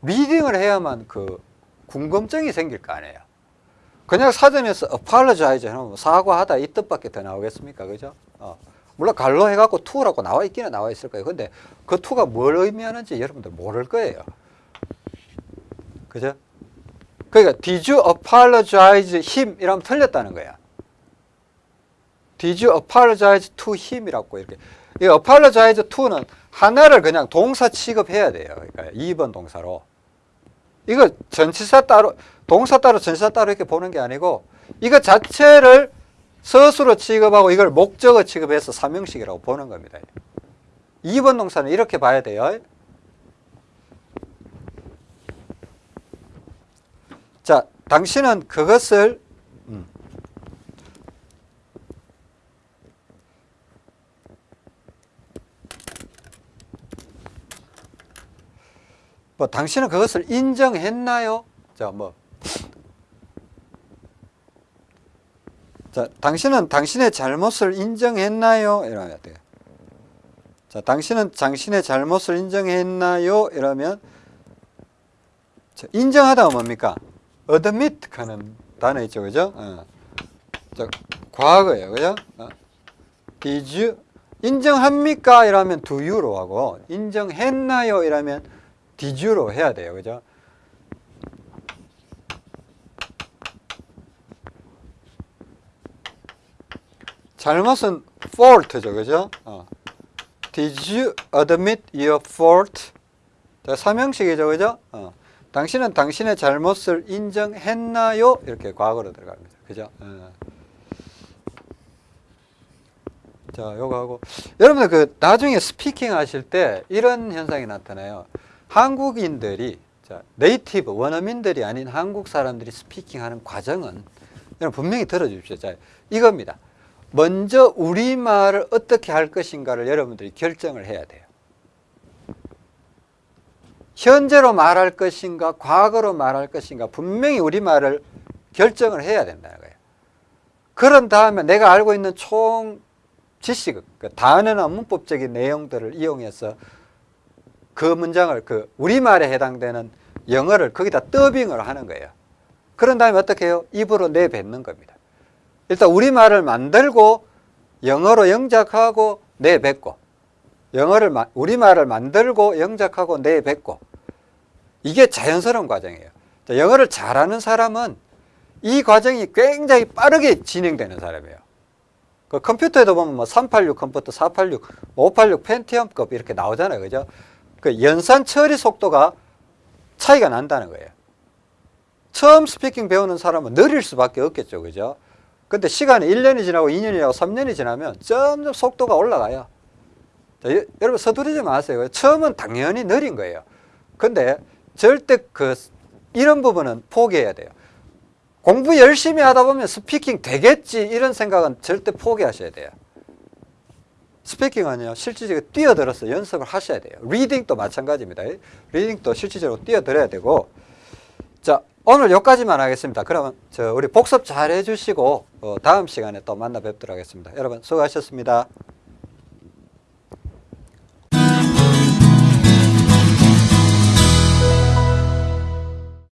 리딩을 해야만 그 궁금증이 생길 거 아니에요. 그냥 사전에서 apologize 하면 사과하다 이 뜻밖에 더 나오겠습니까? 그죠? 어. 물론 갈로 해갖고 to라고 나와 있기는 나와 있을 거예요. 근데 그 to가 뭘 의미하는지 여러분들 모를 거예요. 그죠? 그러니까 did you apologize him 이러면 틀렸다는 거야. did you apologize to him이라고 이렇게. 이 apologize to는 하나를 그냥 동사 취급해야 돼요. 그러니까 2번 동사로. 이거 전치사 따로 동사 따로 전치사 따로 이렇게 보는 게 아니고 이거 자체를 서술로 취급하고 이걸 목적어 취급해서 삼형식이라고 보는 겁니다. 2번 동사는 이렇게 봐야 돼요. 자, 당신은 그것을 음. 뭐 당신은 그것을 인정했나요? 자, 뭐 자, 당신은 당신의 잘못을 인정했나요? 이러면 돼요. 자, 당신은 당신의 잘못을 인정했나요? 이러면 자, 인정하다가 뭡니까? admit 하는 단어 있죠, 그죠? 어. 자, 과거예요, 그죠? 어. did you 인정합니까? 이러면 do you로 하고 인정했나요? 이러면 you로 해야 돼요, 그죠? 잘못은 fault죠, 그죠? 어. Did you admit your fault? 자, 삼형식이죠, 그죠? 어. 당신은 당신의 잘못을 인정했나요? 이렇게 과거로 들어갑니다. 그죠? 어. 자, 요거 하고. 여러분들 그 나중에 speaking 하실 때 이런 현상이 나타나요. 한국인들이, 자, native, 원어민들이 아닌 한국 사람들이 speaking 하는 과정은 여러분 분명히 들어주십시오. 자, 이겁니다. 먼저 우리말을 어떻게 할 것인가를 여러분들이 결정을 해야 돼요. 현재로 말할 것인가 과거로 말할 것인가 분명히 우리말을 결정을 해야 된다는 거예요. 그런 다음에 내가 알고 있는 총 지식, 그 단어나 문법적인 내용들을 이용해서 그 문장을 그 우리말에 해당되는 영어를 거기다 더빙을 하는 거예요. 그런 다음에 어떻게 해요? 입으로 내뱉는 겁니다. 일단 우리말을 만들고 영어로 영작하고 내뱉고 영어를 우리말을 만들고 영작하고 내뱉고 이게 자연스러운 과정이에요. 영어를 잘하는 사람은 이 과정이 굉장히 빠르게 진행되는 사람이에요. 그 컴퓨터에도 보면 뭐 386 컴퓨터, 486, 586 펜티엄급 이렇게 나오잖아요. 그죠? 그 연산 처리 속도가 차이가 난다는 거예요. 처음 스피킹 배우는 사람은 느릴 수밖에 없겠죠. 그죠? 근데 시간이 1년이 지나고 2년이 지나고 3년이 지나면 점점 속도가 올라가요. 자, 여, 여러분 서두르지 마세요. 처음은 당연히 느린 거예요. 근데 절대 그 이런 부분은 포기해야 돼요. 공부 열심히 하다 보면 speaking 되겠지 이런 생각은 절대 포기하셔야 돼요. speaking은요 실질적으로 뛰어들어서 연습을 하셔야 돼요. reading도 마찬가지입니다. reading도 실질적으로 뛰어들어야 되고 자 오늘 여기까지만 하겠습니다. 그러면 저 우리 복습 잘 해주시고 어, 다음 시간에 또 만나 뵙도록 하겠습니다. 여러분 수고하셨습니다.